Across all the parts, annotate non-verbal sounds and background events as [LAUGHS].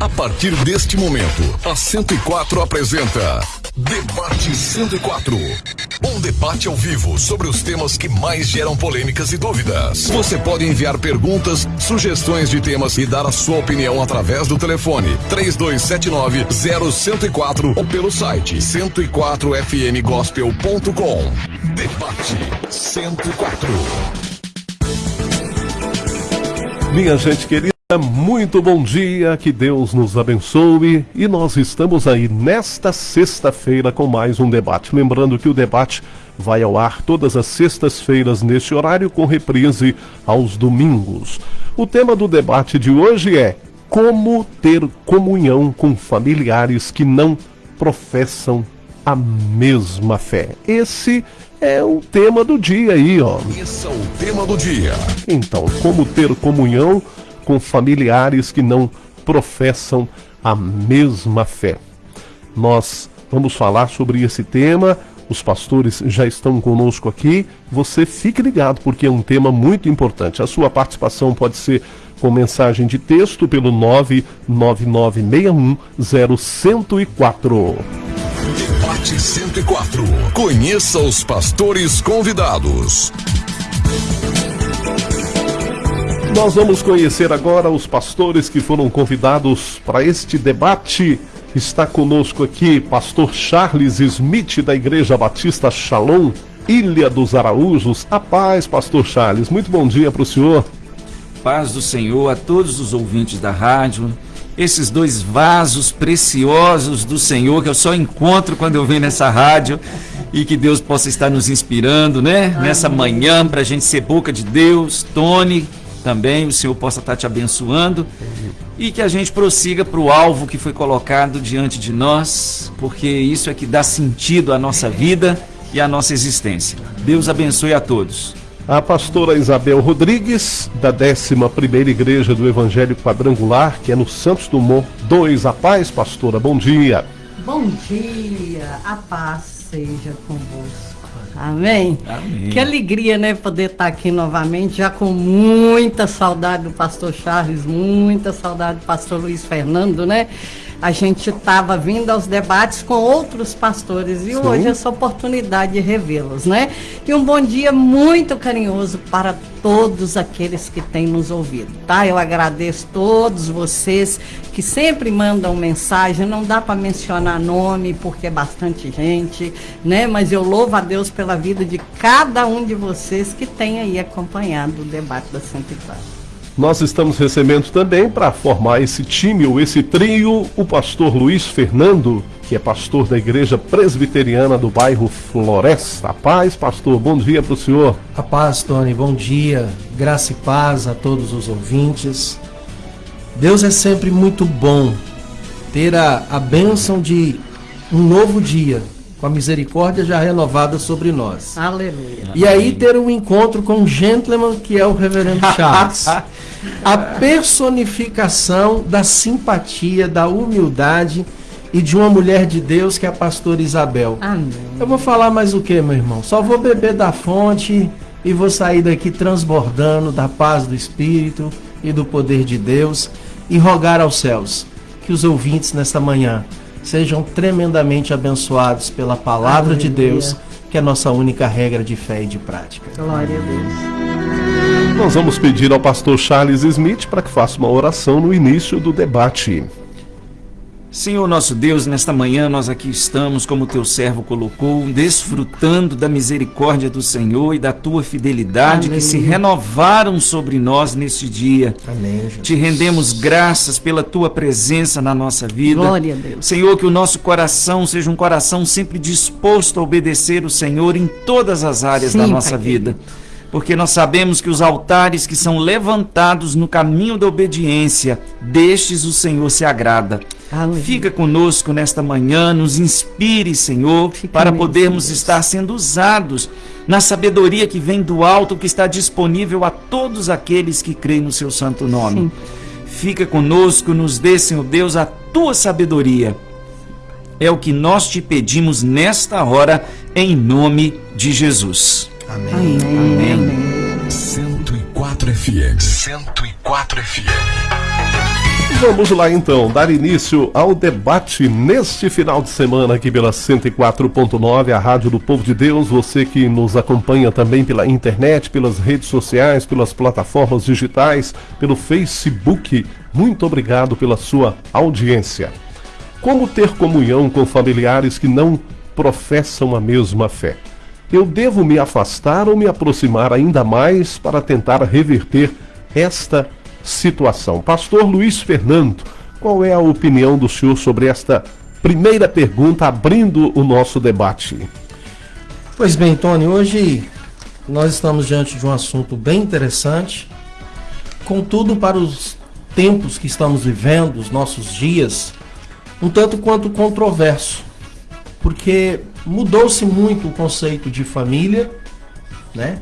A partir deste momento, a 104 apresenta Debate 104. Um debate ao vivo sobre os temas que mais geram polêmicas e dúvidas. Você pode enviar perguntas, sugestões de temas e dar a sua opinião através do telefone 3279-0104 ou pelo site 104fmgospel.com. Debate 104. Minha gente querida, muito bom dia, que Deus nos abençoe e nós estamos aí nesta sexta-feira com mais um debate. Lembrando que o debate vai ao ar todas as sextas-feiras neste horário com reprise aos domingos. O tema do debate de hoje é como ter comunhão com familiares que não professam a mesma fé. Esse é o tema do dia aí, ó. Esse é o tema do dia. Então, como ter comunhão com familiares que não professam a mesma fé. Nós vamos falar sobre esse tema. Os pastores já estão conosco aqui. Você fique ligado porque é um tema muito importante. A sua participação pode ser com mensagem de texto pelo 999610104. Debate 104. Conheça os pastores convidados. Nós vamos conhecer agora os pastores que foram convidados para este debate. Está conosco aqui pastor Charles Smith da Igreja Batista Shalom, Ilha dos Araújos. A paz, pastor Charles. Muito bom dia para o senhor. Paz do Senhor a todos os ouvintes da rádio. Esses dois vasos preciosos do Senhor que eu só encontro quando eu venho nessa rádio e que Deus possa estar nos inspirando, né? Nessa manhã para a gente ser boca de Deus. Tony, também o Senhor possa estar te abençoando e que a gente prossiga para o alvo que foi colocado diante de nós, porque isso é que dá sentido à nossa vida e à nossa existência. Deus abençoe a todos. A pastora Isabel Rodrigues, da 11ª Igreja do Evangelho Quadrangular, que é no Santos Dumont 2. A paz, pastora, bom dia. Bom dia, a paz seja convosco. Amém? Amém? Que alegria, né, poder estar aqui novamente, já com muita saudade do pastor Charles, muita saudade do pastor Luiz Fernando, né? A gente estava vindo aos debates com outros pastores e Sim. hoje essa oportunidade de revê-los, né? E um bom dia muito carinhoso para todos aqueles que têm nos ouvido, tá? Eu agradeço todos vocês que sempre mandam mensagem, não dá para mencionar nome porque é bastante gente, né? Mas eu louvo a Deus pela vida de cada um de vocês que tem aí acompanhado o debate da 104. Nós estamos recebendo também para formar esse time ou esse trio o pastor Luiz Fernando, que é pastor da Igreja Presbiteriana do bairro Floresta. Paz, pastor, bom dia para o senhor. A paz, Tony, bom dia. Graça e paz a todos os ouvintes. Deus é sempre muito bom ter a, a bênção de um novo dia, com a misericórdia já renovada sobre nós. Aleluia. E aí ter um encontro com um gentleman que é o reverendo [LAUGHS] Charles. a personificação da simpatia, da humildade e de uma mulher de Deus que é a pastora Isabel. Amém. Eu vou falar mais o que, meu irmão? Só vou beber da fonte e vou sair daqui transbordando da paz do Espírito e do poder de Deus e rogar aos céus que os ouvintes nesta manhã sejam tremendamente abençoados pela palavra Aleluia. de Deus, que é a nossa única regra de fé e de prática. Glória a Deus. Nós vamos pedir ao pastor Charles Smith para que faça uma oração no início do debate. Senhor nosso Deus, nesta manhã nós aqui estamos, como teu servo colocou, desfrutando da misericórdia do Senhor e da tua fidelidade Amém. que se renovaram sobre nós neste dia. Amém. Jesus. Te rendemos graças pela tua presença na nossa vida. Glória a Deus. Senhor, que o nosso coração seja um coração sempre disposto a obedecer o Senhor em todas as áreas Sim, da nossa pai vida. Querido porque nós sabemos que os altares que são levantados no caminho da obediência, destes o Senhor se agrada. Aleluia. Fica conosco nesta manhã, nos inspire, Senhor, Fica para podermos Deus. estar sendo usados na sabedoria que vem do alto, que está disponível a todos aqueles que creem no seu santo nome. Sim. Fica conosco, nos dê, Senhor Deus, a tua sabedoria. É o que nós te pedimos nesta hora, em nome de Jesus. Amém. Amém. Amém. 104 FM. 104 FM. Vamos lá então, dar início ao debate neste final de semana aqui pela 104.9, a Rádio do Povo de Deus. Você que nos acompanha também pela internet, pelas redes sociais, pelas plataformas digitais, pelo Facebook. Muito obrigado pela sua audiência. Como ter comunhão com familiares que não professam a mesma fé? Eu devo me afastar ou me aproximar ainda mais para tentar reverter esta situação. Pastor Luiz Fernando, qual é a opinião do senhor sobre esta primeira pergunta, abrindo o nosso debate? Pois bem, Tony, hoje nós estamos diante de um assunto bem interessante, contudo, para os tempos que estamos vivendo, os nossos dias, um tanto quanto controverso, porque mudou-se muito o conceito de família, né?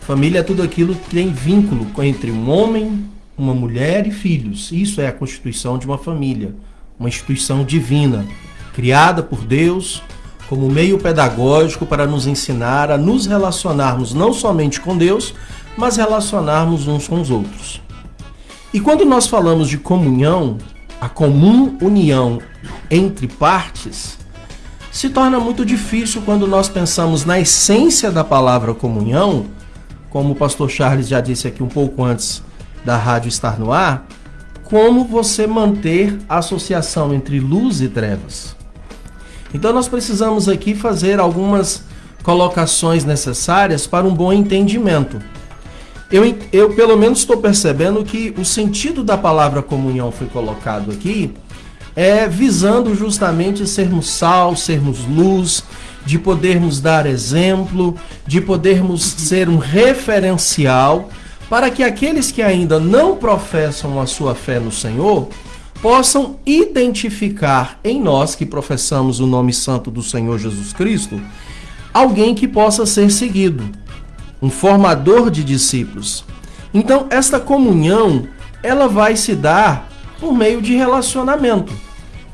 Família é tudo aquilo que tem vínculo entre um homem, uma mulher e filhos. Isso é a constituição de uma família, uma instituição divina, criada por Deus como meio pedagógico para nos ensinar a nos relacionarmos não somente com Deus, mas relacionarmos uns com os outros. E quando nós falamos de comunhão, a comum união entre partes, se torna muito difícil quando nós pensamos na essência da palavra comunhão, como o pastor Charles já disse aqui um pouco antes da rádio estar no ar, como você manter a associação entre luz e trevas. Então nós precisamos aqui fazer algumas colocações necessárias para um bom entendimento. Eu, eu pelo menos estou percebendo que o sentido da palavra comunhão foi colocado aqui é visando justamente sermos sal, sermos luz, de podermos dar exemplo, de podermos ser um referencial para que aqueles que ainda não professam a sua fé no Senhor possam identificar em nós que professamos o nome santo do Senhor Jesus Cristo alguém que possa ser seguido, um formador de discípulos. Então, esta comunhão, ela vai se dar por meio de relacionamento,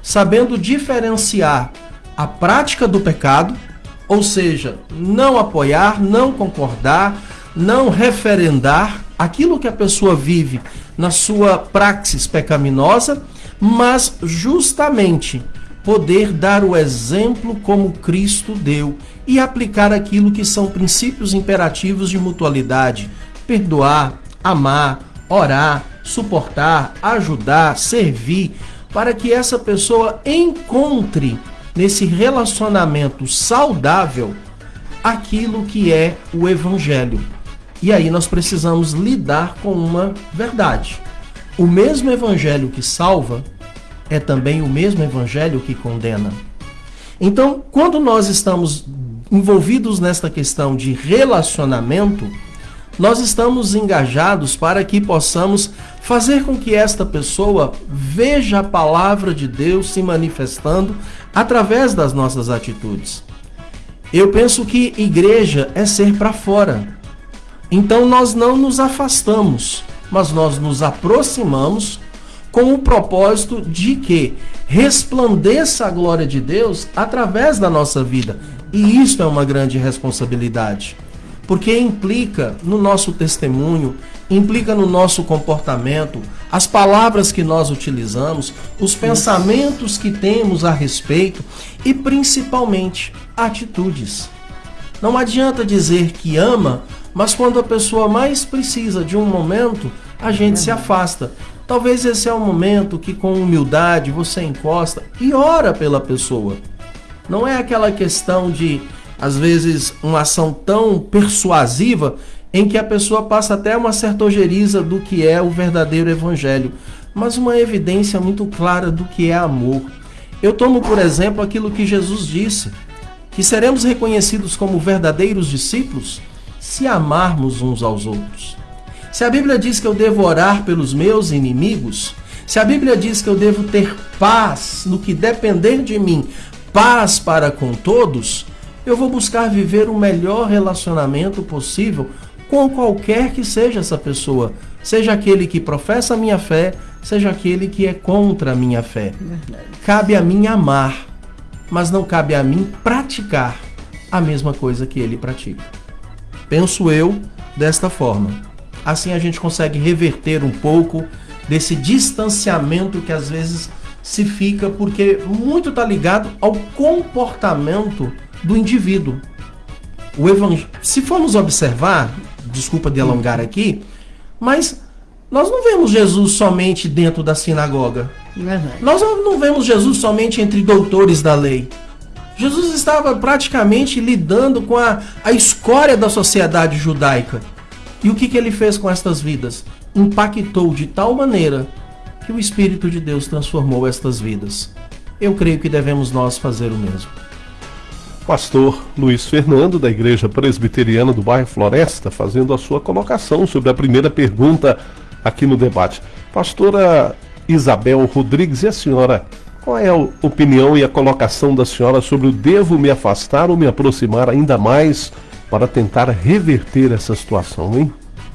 sabendo diferenciar a prática do pecado, ou seja, não apoiar, não concordar, não referendar aquilo que a pessoa vive na sua praxis pecaminosa, mas justamente poder dar o exemplo como Cristo deu e aplicar aquilo que são princípios imperativos de mutualidade: perdoar, amar, orar, suportar, ajudar, servir, para que essa pessoa encontre nesse relacionamento saudável aquilo que é o evangelho. E aí nós precisamos lidar com uma verdade. O mesmo evangelho que salva é também o mesmo evangelho que condena. Então, quando nós estamos envolvidos nesta questão de relacionamento, nós estamos engajados para que possamos fazer com que esta pessoa veja a palavra de Deus se manifestando através das nossas atitudes. Eu penso que igreja é ser para fora. Então nós não nos afastamos, mas nós nos aproximamos com o propósito de que resplandeça a glória de Deus através da nossa vida. E isso é uma grande responsabilidade, porque implica no nosso testemunho, implica no nosso comportamento, as palavras que nós utilizamos, os pensamentos que temos a respeito e principalmente atitudes. Não adianta dizer que ama mas quando a pessoa mais precisa de um momento, a gente se afasta. Talvez esse é o momento que, com humildade, você encosta e ora pela pessoa. Não é aquela questão de, às vezes, uma ação tão persuasiva em que a pessoa passa até uma certa ojeriza do que é o verdadeiro evangelho, mas uma evidência muito clara do que é amor. Eu tomo, por exemplo, aquilo que Jesus disse, que seremos reconhecidos como verdadeiros discípulos se amarmos uns aos outros. Se a Bíblia diz que eu devo orar pelos meus inimigos, se a Bíblia diz que eu devo ter paz no que depender de mim, paz para com todos, eu vou buscar viver o melhor relacionamento possível com qualquer que seja essa pessoa, seja aquele que professa a minha fé, seja aquele que é contra a minha fé. Verdade. Cabe a mim amar, mas não cabe a mim praticar a mesma coisa que ele pratica. Penso eu desta forma. Assim a gente consegue reverter um pouco desse distanciamento que às vezes se fica, porque muito está ligado ao comportamento do indivíduo. O evang... Se formos observar, desculpa de alongar aqui, mas nós não vemos Jesus somente dentro da sinagoga. Nós não vemos Jesus somente entre doutores da lei. Jesus estava praticamente lidando com a, a escória da sociedade judaica. E o que, que ele fez com estas vidas? Impactou de tal maneira que o Espírito de Deus transformou estas vidas. Eu creio que devemos nós fazer o mesmo. Pastor Luiz Fernando, da Igreja Presbiteriana do bairro Floresta, fazendo a sua colocação sobre a primeira pergunta aqui no debate. Pastora Isabel Rodrigues, e a senhora qual é a opinião e a colocação da senhora sobre o devo me afastar ou me aproximar ainda mais para tentar reverter essa situação, hein?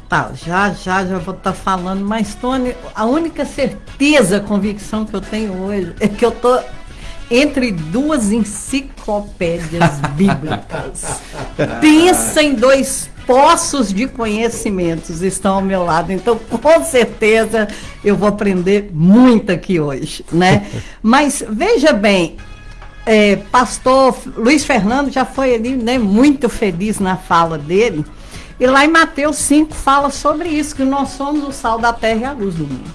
Tá, já, já, já vou estar tá falando, mas Tony, a única certeza, convicção que eu tenho hoje é que eu tô entre duas enciclopédias bíblicas. Pensa em dois poços de conhecimentos estão ao meu lado. Então, com certeza, eu vou aprender muito aqui hoje, né? Mas veja bem, é, pastor Luiz Fernando já foi ali, né, muito feliz na fala dele. E lá em Mateus 5 fala sobre isso, que nós somos o sal da terra e a luz do mundo.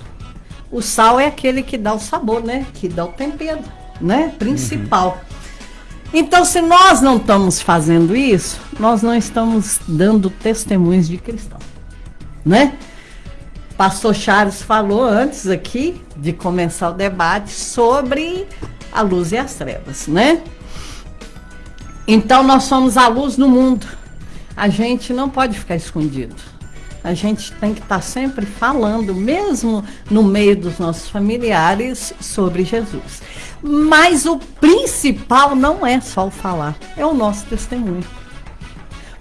O sal é aquele que dá o sabor, né? Que dá o tempero, né? Principal. Uhum. Então, se nós não estamos fazendo isso, nós não estamos dando testemunhos de cristão, né? Pastor Charles falou antes aqui de começar o debate sobre a luz e as trevas, né? Então, nós somos a luz do mundo. A gente não pode ficar escondido. A gente tem que estar sempre falando, mesmo no meio dos nossos familiares, sobre Jesus. Mas o principal não é só o falar, é o nosso testemunho.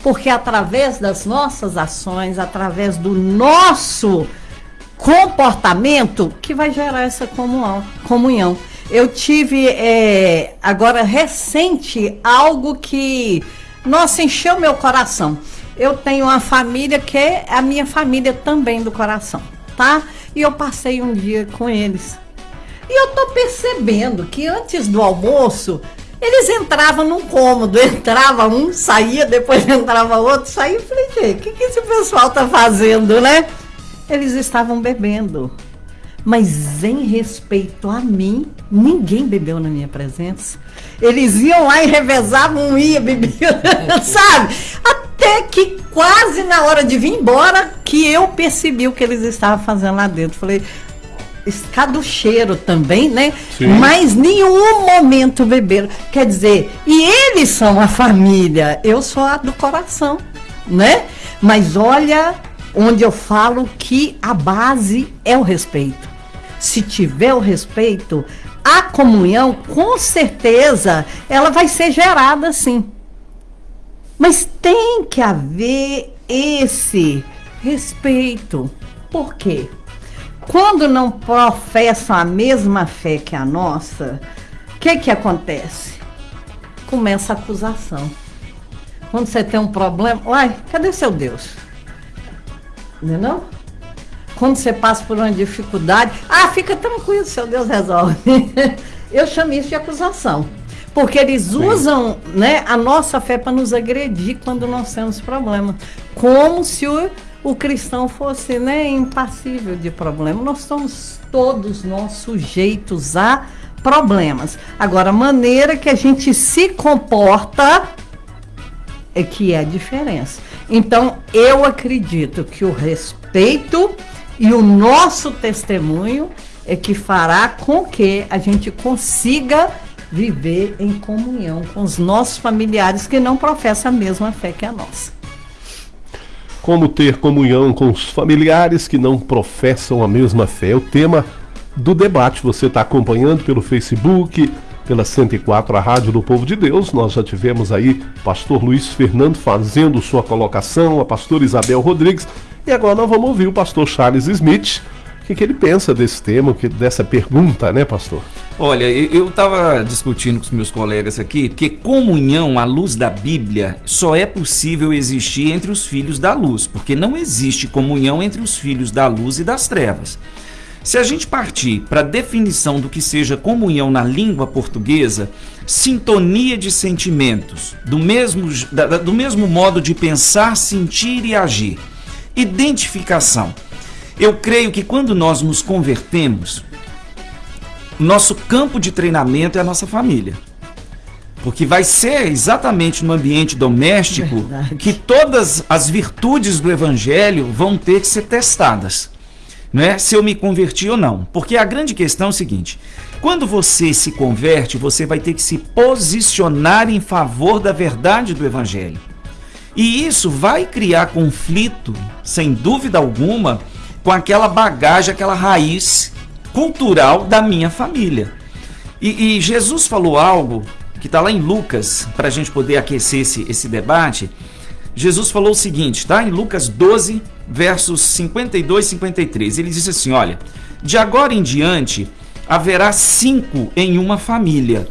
Porque através das nossas ações, através do nosso comportamento, que vai gerar essa comunhão. Eu tive é, agora recente algo que, nossa, encheu meu coração. Eu tenho uma família que é a minha família também do coração, tá? E eu passei um dia com eles. E eu tô percebendo que antes do almoço, eles entravam num cômodo, [LAUGHS] entrava um, saía, depois entrava outro, saía. Eu falei, o que, que esse pessoal tá fazendo, né? Eles estavam bebendo. Mas em respeito a mim, ninguém bebeu na minha presença. Eles iam lá e revezavam, um ia, bebia, [LAUGHS] sabe? Até que quase na hora de vir embora, que eu percebi o que eles estavam fazendo lá dentro. Falei, do cheiro também, né? Sim. Mas nenhum momento beberam. Quer dizer, e eles são a família, eu sou a do coração, né? Mas olha onde eu falo que a base é o respeito. Se tiver o respeito, a comunhão, com certeza, ela vai ser gerada sim. Mas tem que haver esse respeito. Por quê? quando não professam a mesma fé que a nossa, o que, que acontece? Começa a acusação. Quando você tem um problema, uai, cadê seu Deus? Não é não? Quando você passa por uma dificuldade, ah, fica tranquilo, seu Deus resolve. [LAUGHS] Eu chamo isso de acusação. Porque eles Sim. usam né, a nossa fé para nos agredir quando nós temos problema. Como se o o cristão fosse né, impassível de problema. Nós somos todos nós sujeitos a problemas. Agora, a maneira que a gente se comporta é que é a diferença. Então, eu acredito que o respeito e o nosso testemunho é que fará com que a gente consiga viver em comunhão com os nossos familiares que não professam a mesma fé que a nossa. Como ter comunhão com os familiares que não professam a mesma fé. É o tema do debate. Você está acompanhando pelo Facebook, pela 104, a Rádio do Povo de Deus. Nós já tivemos aí pastor Luiz Fernando fazendo sua colocação, a pastora Isabel Rodrigues. E agora nós vamos ouvir o pastor Charles Smith. O que, que ele pensa desse tema, dessa pergunta, né, pastor? Olha, eu estava discutindo com os meus colegas aqui que comunhão à luz da Bíblia só é possível existir entre os filhos da luz, porque não existe comunhão entre os filhos da luz e das trevas. Se a gente partir para a definição do que seja comunhão na língua portuguesa, sintonia de sentimentos, do mesmo, da, do mesmo modo de pensar, sentir e agir. Identificação. Eu creio que quando nós nos convertemos, nosso campo de treinamento é a nossa família. Porque vai ser exatamente no ambiente doméstico Verdade. que todas as virtudes do evangelho vão ter que ser testadas. É? Se eu me converti ou não. Porque a grande questão é o seguinte: quando você se converte, você vai ter que se posicionar em favor da verdade do evangelho. E isso vai criar conflito, sem dúvida alguma, com aquela bagagem, aquela raiz cultural da minha família. E, e Jesus falou algo que está lá em Lucas, para a gente poder aquecer esse, esse debate. Jesus falou o seguinte, tá? Em Lucas 12, versos 52 e 53. Ele disse assim: Olha, de agora em diante haverá cinco em uma família,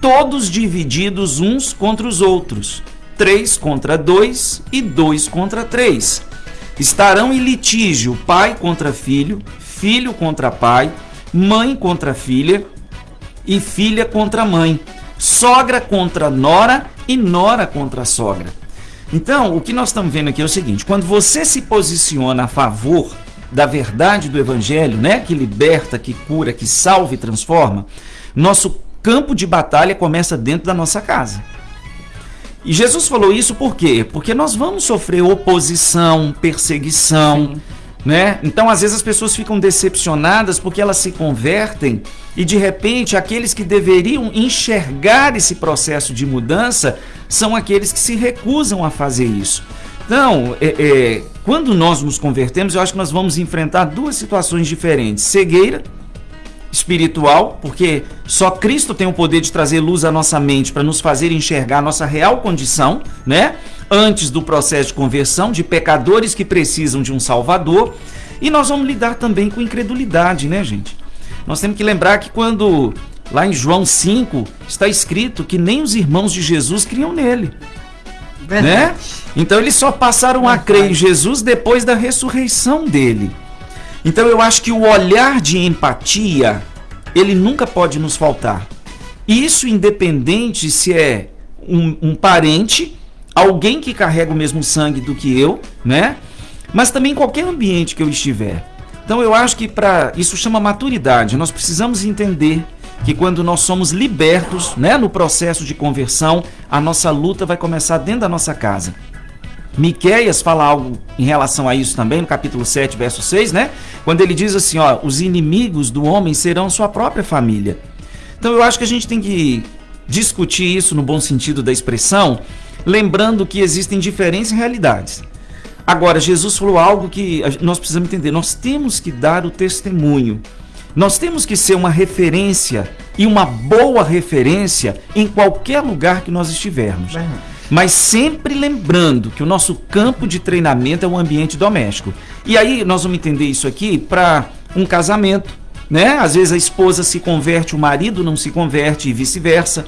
todos divididos uns contra os outros, três contra dois e dois contra três. Estarão em litígio pai contra filho, filho contra pai, mãe contra filha e filha contra mãe sogra contra nora e nora contra sogra. Então, o que nós estamos vendo aqui é o seguinte: quando você se posiciona a favor da verdade do evangelho, né, que liberta, que cura, que salva e transforma, nosso campo de batalha começa dentro da nossa casa. E Jesus falou isso por quê? Porque nós vamos sofrer oposição, perseguição, Sim né? Então, às vezes as pessoas ficam decepcionadas porque elas se convertem e de repente aqueles que deveriam enxergar esse processo de mudança são aqueles que se recusam a fazer isso. Então, é, é, quando nós nos convertemos, eu acho que nós vamos enfrentar duas situações diferentes: cegueira espiritual, porque só Cristo tem o poder de trazer luz à nossa mente para nos fazer enxergar a nossa real condição, né? Antes do processo de conversão, de pecadores que precisam de um Salvador. E nós vamos lidar também com incredulidade, né, gente? Nós temos que lembrar que quando lá em João 5 está escrito que nem os irmãos de Jesus criam nele. Verdade. Né? Então eles só passaram Verdade. a crer em Jesus depois da ressurreição dele. Então eu acho que o olhar de empatia, ele nunca pode nos faltar. Isso independente se é um, um parente, alguém que carrega o mesmo sangue do que eu, né? Mas também qualquer ambiente que eu estiver. Então eu acho que para isso chama maturidade. Nós precisamos entender que quando nós somos libertos, né, no processo de conversão, a nossa luta vai começar dentro da nossa casa. Miqueias fala algo em relação a isso também, no capítulo 7, verso 6, né? Quando ele diz assim, ó, os inimigos do homem serão sua própria família. Então eu acho que a gente tem que discutir isso no bom sentido da expressão, lembrando que existem diferentes realidades. Agora, Jesus falou algo que nós precisamos entender, nós temos que dar o testemunho. Nós temos que ser uma referência e uma boa referência em qualquer lugar que nós estivermos. Mas sempre lembrando que o nosso campo de treinamento é o ambiente doméstico. E aí nós vamos entender isso aqui para um casamento, né? Às vezes a esposa se converte, o marido não se converte e vice-versa.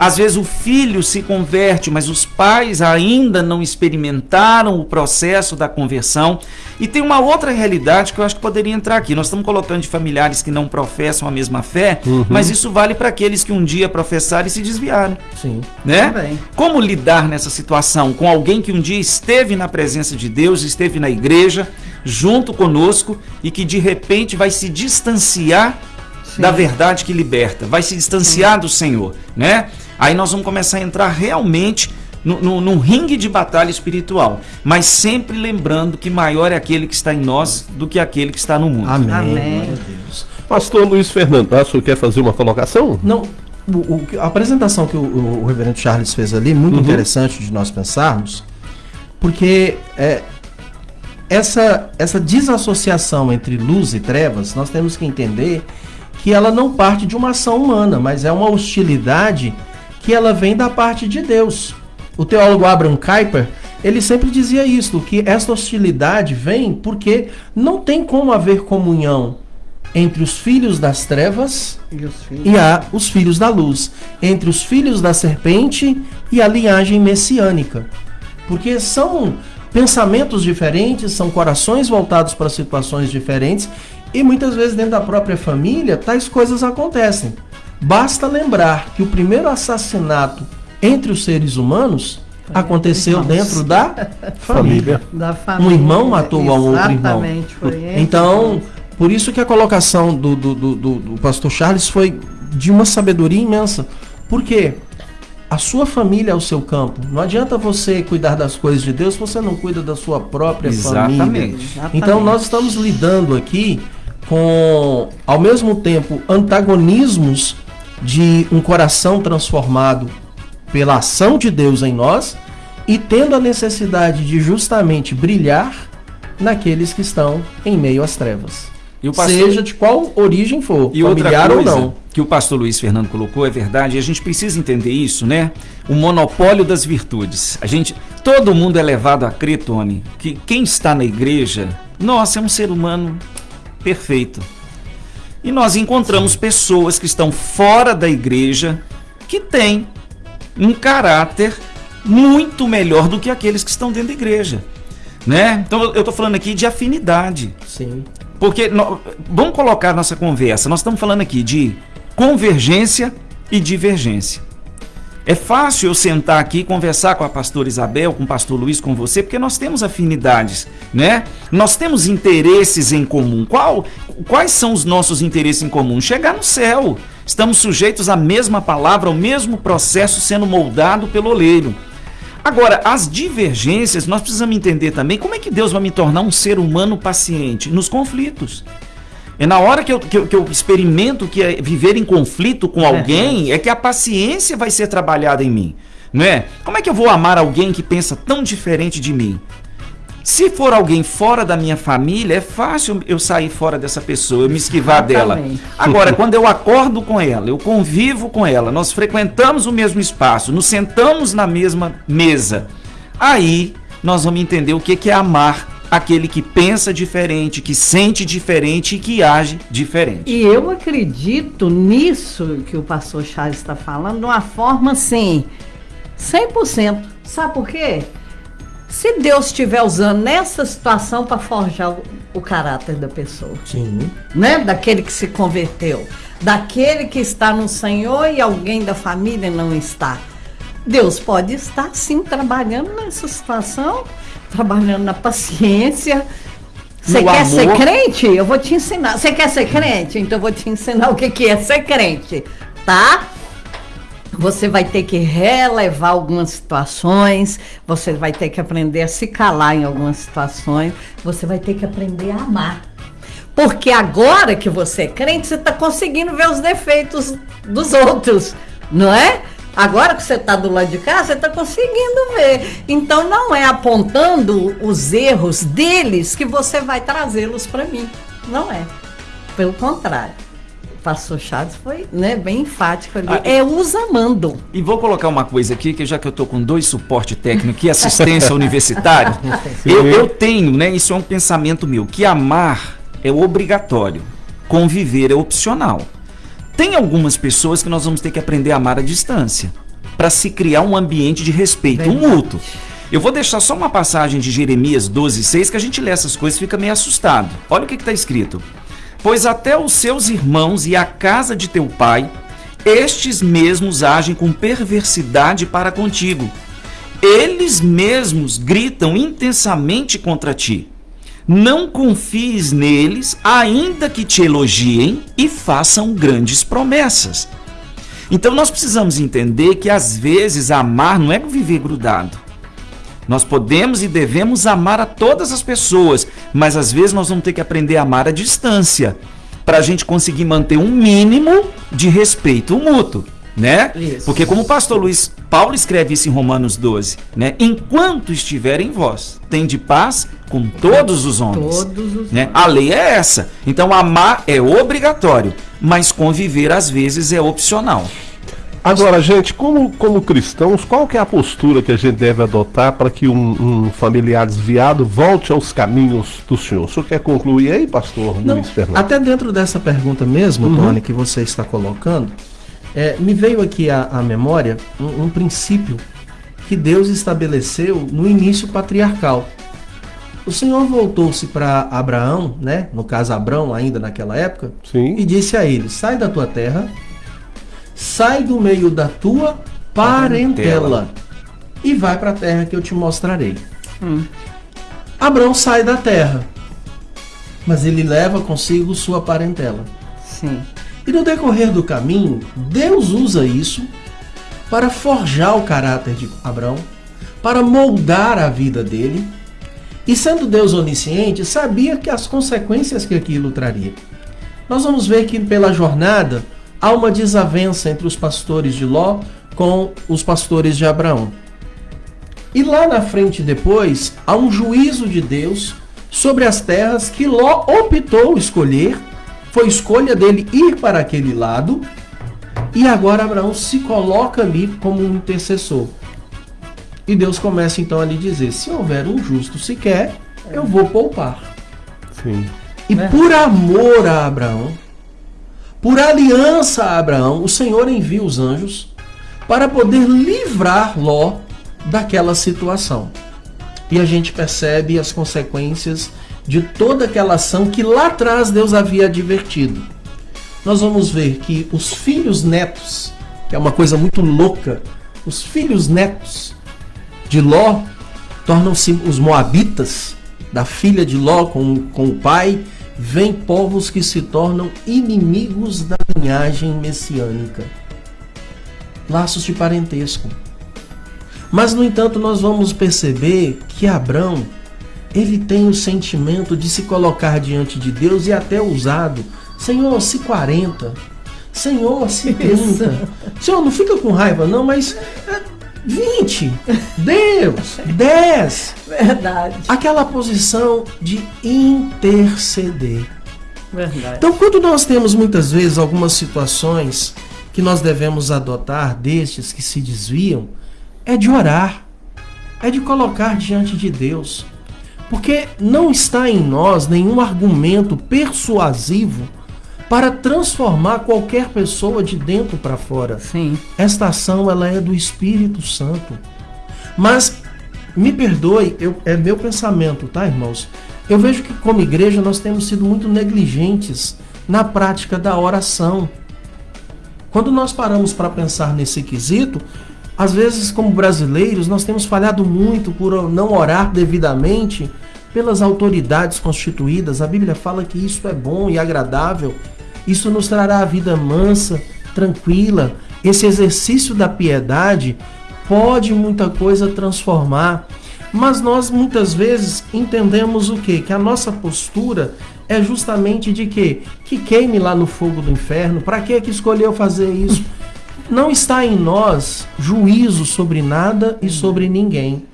Às vezes o filho se converte, mas os pais ainda não experimentaram o processo da conversão. E tem uma outra realidade que eu acho que poderia entrar aqui. Nós estamos colocando de familiares que não professam a mesma fé, uhum. mas isso vale para aqueles que um dia professaram e se desviaram. Sim. Né? Também. Como lidar nessa situação com alguém que um dia esteve na presença de Deus, esteve na igreja, junto conosco e que de repente vai se distanciar Sim. da verdade que liberta, vai se distanciar Sim. do Senhor, né? Aí nós vamos começar a entrar realmente no, no, num ringue de batalha espiritual, mas sempre lembrando que maior é aquele que está em nós do que aquele que está no mundo. Amém. Amém. Pastor Luiz Fernando, o senhor quer fazer uma colocação? Não. O, o, a apresentação que o, o, reverendo Charles fez ali, muito uhum. interessante de nós pensarmos, porque é, essa, essa desassociação entre luz e trevas, nós temos que entender que ela não parte de uma ação humana, mas é uma hostilidade que ela vem da parte de Deus. O teólogo Abraham Kuyper, ele sempre dizia isso, que essa hostilidade vem porque não tem como haver comunhão entre os filhos das trevas e, os filhos, e a, os filhos da luz, entre os filhos da serpente e a linhagem messiânica. Porque são pensamentos diferentes, são corações voltados para situações diferentes E muitas vezes dentro da própria família, tais coisas acontecem. Basta lembrar que o primeiro assassinato entre os seres humanos aconteceu dentro da [LAUGHS] família. Da família. Um irmão matou um outro irmão. Foi então, por isso que a colocação do, do, do, do, pastor Charles foi de uma sabedoria imensa. Por quê? A sua família é o seu campo. Não adianta você cuidar das coisas de Deus se você não cuida da sua própria Exatamente. família. Exatamente. Então nós estamos lidando aqui com, ao mesmo tempo, antagonismos de um coração transformado pela ação de Deus em nós e tendo a necessidade de justamente brilhar naqueles que estão em meio às trevas. Pastor... Seja de qual origem for, e familiar ou não. Que o pastor Luiz Fernando colocou é verdade, e a gente precisa entender isso, né? O monopólio das virtudes. A gente, todo mundo é levado a crer, Tony, que quem está na igreja, nossa, é um ser humano perfeito. E nós encontramos pessoas que estão fora da igreja que têm um caráter muito melhor do que aqueles que estão dentro da igreja. Né? Então eu estou falando aqui de afinidade. Sim. Porque vamos colocar nossa conversa. Nós estamos falando aqui de convergência e divergência. É fácil eu sentar aqui e conversar com a pastora Isabel, com o pastor Luiz, com você, porque nós temos afinidades, né? Nós temos interesses em comum. Qual, quais são os nossos interesses em comum? Chegar no céu. Estamos sujeitos à mesma palavra, ao mesmo processo sendo moldado pelo oleiro. Agora, as divergências, nós precisamos entender também como é que Deus vai me tornar um ser humano paciente nos conflitos. É na hora que eu, que eu, que eu experimento que é viver em conflito com alguém, é. é que a paciência vai ser trabalhada em mim. Não é? Como é que eu vou amar alguém que pensa tão diferente de mim? Se for alguém fora da minha família, é fácil eu sair fora dessa pessoa, eu me esquivar dela. Agora, quando eu acordo com ela, eu convivo com ela, nós frequentamos o mesmo espaço, nos sentamos na mesma mesa, aí nós vamos entender o que é amar aquele que pensa diferente, que sente diferente e que age diferente. E eu acredito nisso que o pastor Charles está falando de uma forma assim, 100%. Sabe por quê? Se Deus estiver usando nessa situação para forjar o, o, caráter da pessoa, Sim. né? Daquele que se converteu, daquele que está no Senhor e alguém da família não está. Deus pode estar sim trabalhando nessa situação trabalhando na paciência. Você quer amor. ser crente? Eu vou te ensinar. Você quer ser crente? Então eu vou te ensinar o que, que é ser crente, tá? Você vai ter que relevar algumas situações, você vai ter que aprender a se calar em algumas situações, você vai ter que aprender a amar. Porque agora que você é crente, você está conseguindo ver os defeitos dos outros, não é? Agora que você está do lado de cá, você está conseguindo ver. Então não é apontando os erros deles que você vai trazê-los para mim. Não é. Pelo contrário. O pastor Chaves foi né, bem enfático ali. Ah, é os amando. E vou colocar uma coisa aqui, que já que eu estou com dois suporte técnico e assistência [LAUGHS] universitária, eu, eu tenho, né? Isso é um pensamento meu, que amar é obrigatório, conviver é opcional. Tem algumas pessoas que nós vamos ter que aprender a amar à distância para se criar um ambiente de respeito um mútuo. Eu vou deixar só uma passagem de Jeremias 12, 6, que a gente lê essas coisas e fica meio assustado. Olha o que está escrito. Pois até os seus irmãos e a casa de teu pai, estes mesmos agem com perversidade para contigo. Eles mesmos gritam intensamente contra ti. Não confies neles, ainda que te elogiem e façam grandes promessas. Então nós precisamos entender que às vezes amar não é viver grudado. Nós podemos e devemos amar a todas as pessoas, mas às vezes nós vamos ter que aprender a amar à distância para a gente conseguir manter um mínimo de respeito mútuo né? Isso. Porque como o pastor Luiz Paulo escreve isso em Romanos 12, né? Enquanto estiver em vós, tem de paz com todos os homens. Todos os né? A lei é essa. Então amar é obrigatório, mas conviver às vezes é opcional. Agora, gente, como, como cristãos, qual que é a postura que a gente deve adotar para que um, um, familiar desviado volte aos caminhos do Senhor? O senhor quer concluir aí, pastor Não, Luiz Fernando? Até dentro dessa pergunta mesmo, uhum. Tony, que você está colocando, é, me veio aqui à, à memória um, um, princípio que Deus estabeleceu no início patriarcal. o Senhor voltou-se para Abraão, né? No caso Abraão ainda naquela época, Sim. e disse a ele: Sai da tua terra, sai do meio da tua parentela, e vai para a terra que eu te mostrarei. Hum. Abraão sai da terra, mas ele leva consigo sua parentela. Sim. E no decorrer do caminho, Deus usa isso para forjar o caráter de Abraão, para moldar a vida dele. E sendo Deus onisciente, sabia que as consequências que aquilo traria. Nós vamos ver que pela jornada há uma desavença entre os pastores de Ló com os pastores de Abraão. E lá na frente depois há um juízo de Deus sobre as terras que Ló optou escolher, foi escolha dele ir para aquele lado, e agora Abraão se coloca ali como um intercessor. E Deus começa então a lhe dizer: se houver um justo sequer, eu vou poupar. Sim. E É. por amor a Abraão, por aliança a Abraão, o Senhor envia os anjos para poder livrar Ló daquela situação. E a gente percebe as consequências de toda aquela ação que lá atrás Deus havia advertido. Nós vamos ver que os filhos netos, que é uma coisa muito louca, os filhos netos de Ló tornam-se os moabitas, da filha de Ló com, com o pai, vêm povos que se tornam inimigos da linhagem messiânica. Laços de parentesco. Mas, no entanto, nós vamos perceber que Abrão, ele tem o sentimento de se colocar diante de Deus e até ousado. Senhor, se 40. Senhor, se 30. Senhor, não fica com raiva não, mas é, 20. Deus, [LAUGHS] 10. Verdade. Aquela posição de interceder. Verdade. Então, quando nós temos muitas vezes algumas situações que nós devemos adotar destes que se desviam, é de orar, é de colocar diante de Deus. Porque não está em nós nenhum argumento persuasivo para transformar qualquer pessoa de dentro para fora. Sim. Esta ação ela é do Espírito Santo. Mas me perdoe, eu, é meu pensamento, tá, irmãos? Eu vejo que como igreja nós temos sido muito negligentes na prática da oração. Quando nós paramos para pensar nesse quesito, às vezes como brasileiros nós temos falhado muito por não orar devidamente pelas autoridades constituídas. A Bíblia fala que isso é bom e agradável. Isso nos trará a vida mansa, tranquila. Esse exercício da piedade pode muita coisa transformar. Mas nós muitas vezes entendemos o quê? Que a nossa postura é justamente de quê? Que queime lá no fogo do inferno. Para que que escolheu fazer isso? Não está em nós juízo sobre nada e sobre ninguém.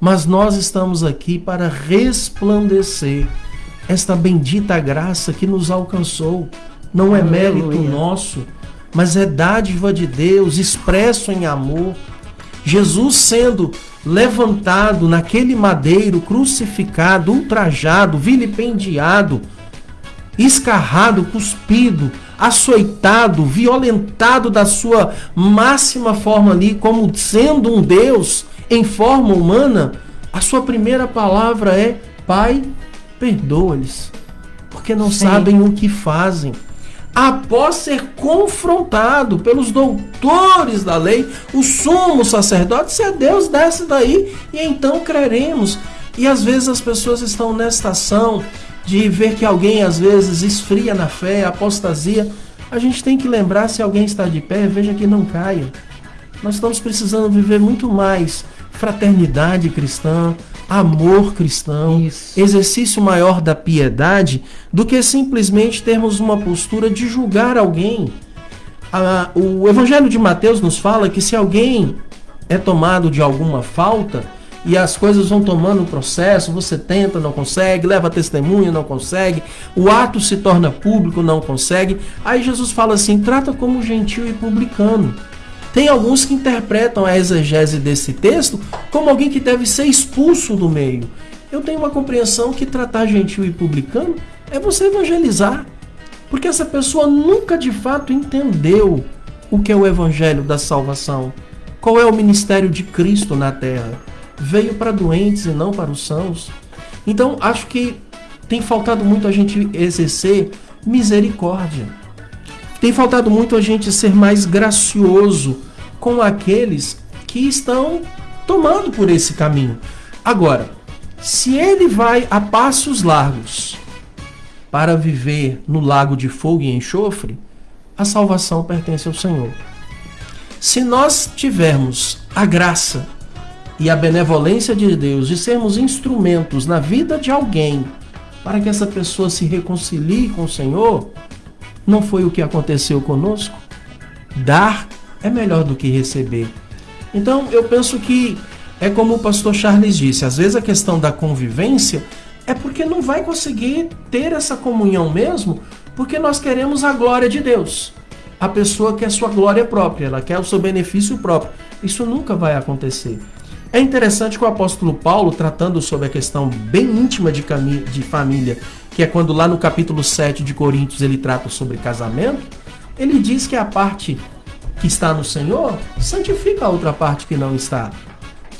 Mas nós estamos aqui para resplandecer esta bendita graça que nos alcançou. Não é mérito Aleluia. nosso, mas é dádiva de Deus, expresso em amor. Jesus sendo levantado naquele madeiro, crucificado, ultrajado, vilipendiado, escarrado, cuspido, açoitado, violentado da sua máxima forma ali, como sendo um Deus em forma humana, a sua primeira palavra é: Pai, perdoa-lhes, porque não Sim. sabem o que fazem. Após ser confrontado pelos doutores da lei, o sumo sacerdote, se é Deus, desce daí e então creremos. E às vezes as pessoas estão nesta ação de ver que alguém às vezes esfria na fé, apostasia. A gente tem que lembrar se alguém está de pé, veja que não caia. Nós estamos precisando viver muito mais fraternidade cristã, amor cristão, Isso. exercício maior da piedade, do que simplesmente termos uma postura de julgar alguém. Ah, o Evangelho de Mateus nos fala que se alguém é tomado de alguma falta e as coisas vão tomando processo, você tenta, não consegue, leva testemunha, não consegue, o ato se torna público, não consegue. Aí Jesus fala assim: trata como gentil e publicano. Tem alguns que interpretam a exegese desse texto como alguém que deve ser expulso do meio. Eu tenho uma compreensão que tratar gentil e publicano é você evangelizar. Porque essa pessoa nunca de fato entendeu o que é o evangelho da salvação. Qual é o ministério de Cristo na terra? Veio para doentes e não para os sãos. Então, acho que tem faltado muito a gente exercer misericórdia. Tem faltado muito a gente ser mais gracioso com aqueles que estão tomando por esse caminho. Agora, se ele vai a passos largos para viver no lago de fogo e enxofre, a salvação pertence ao Senhor. Se nós tivermos a graça e a benevolência de Deus de sermos instrumentos na vida de alguém para que essa pessoa se reconcilie com o Senhor, não foi o que aconteceu conosco? Dar é melhor do que receber. Então eu penso que é como o pastor Charles disse, às vezes a questão da convivência é porque não vai conseguir ter essa comunhão mesmo, porque nós queremos a glória de Deus. A pessoa quer sua glória própria, ela quer o seu benefício próprio. Isso nunca vai acontecer. É interessante que o apóstolo Paulo, tratando sobre a questão bem íntima de, de família, que é quando lá no capítulo 7 de Coríntios ele trata sobre casamento, ele diz que a parte que está no Senhor santifica a outra parte que não está.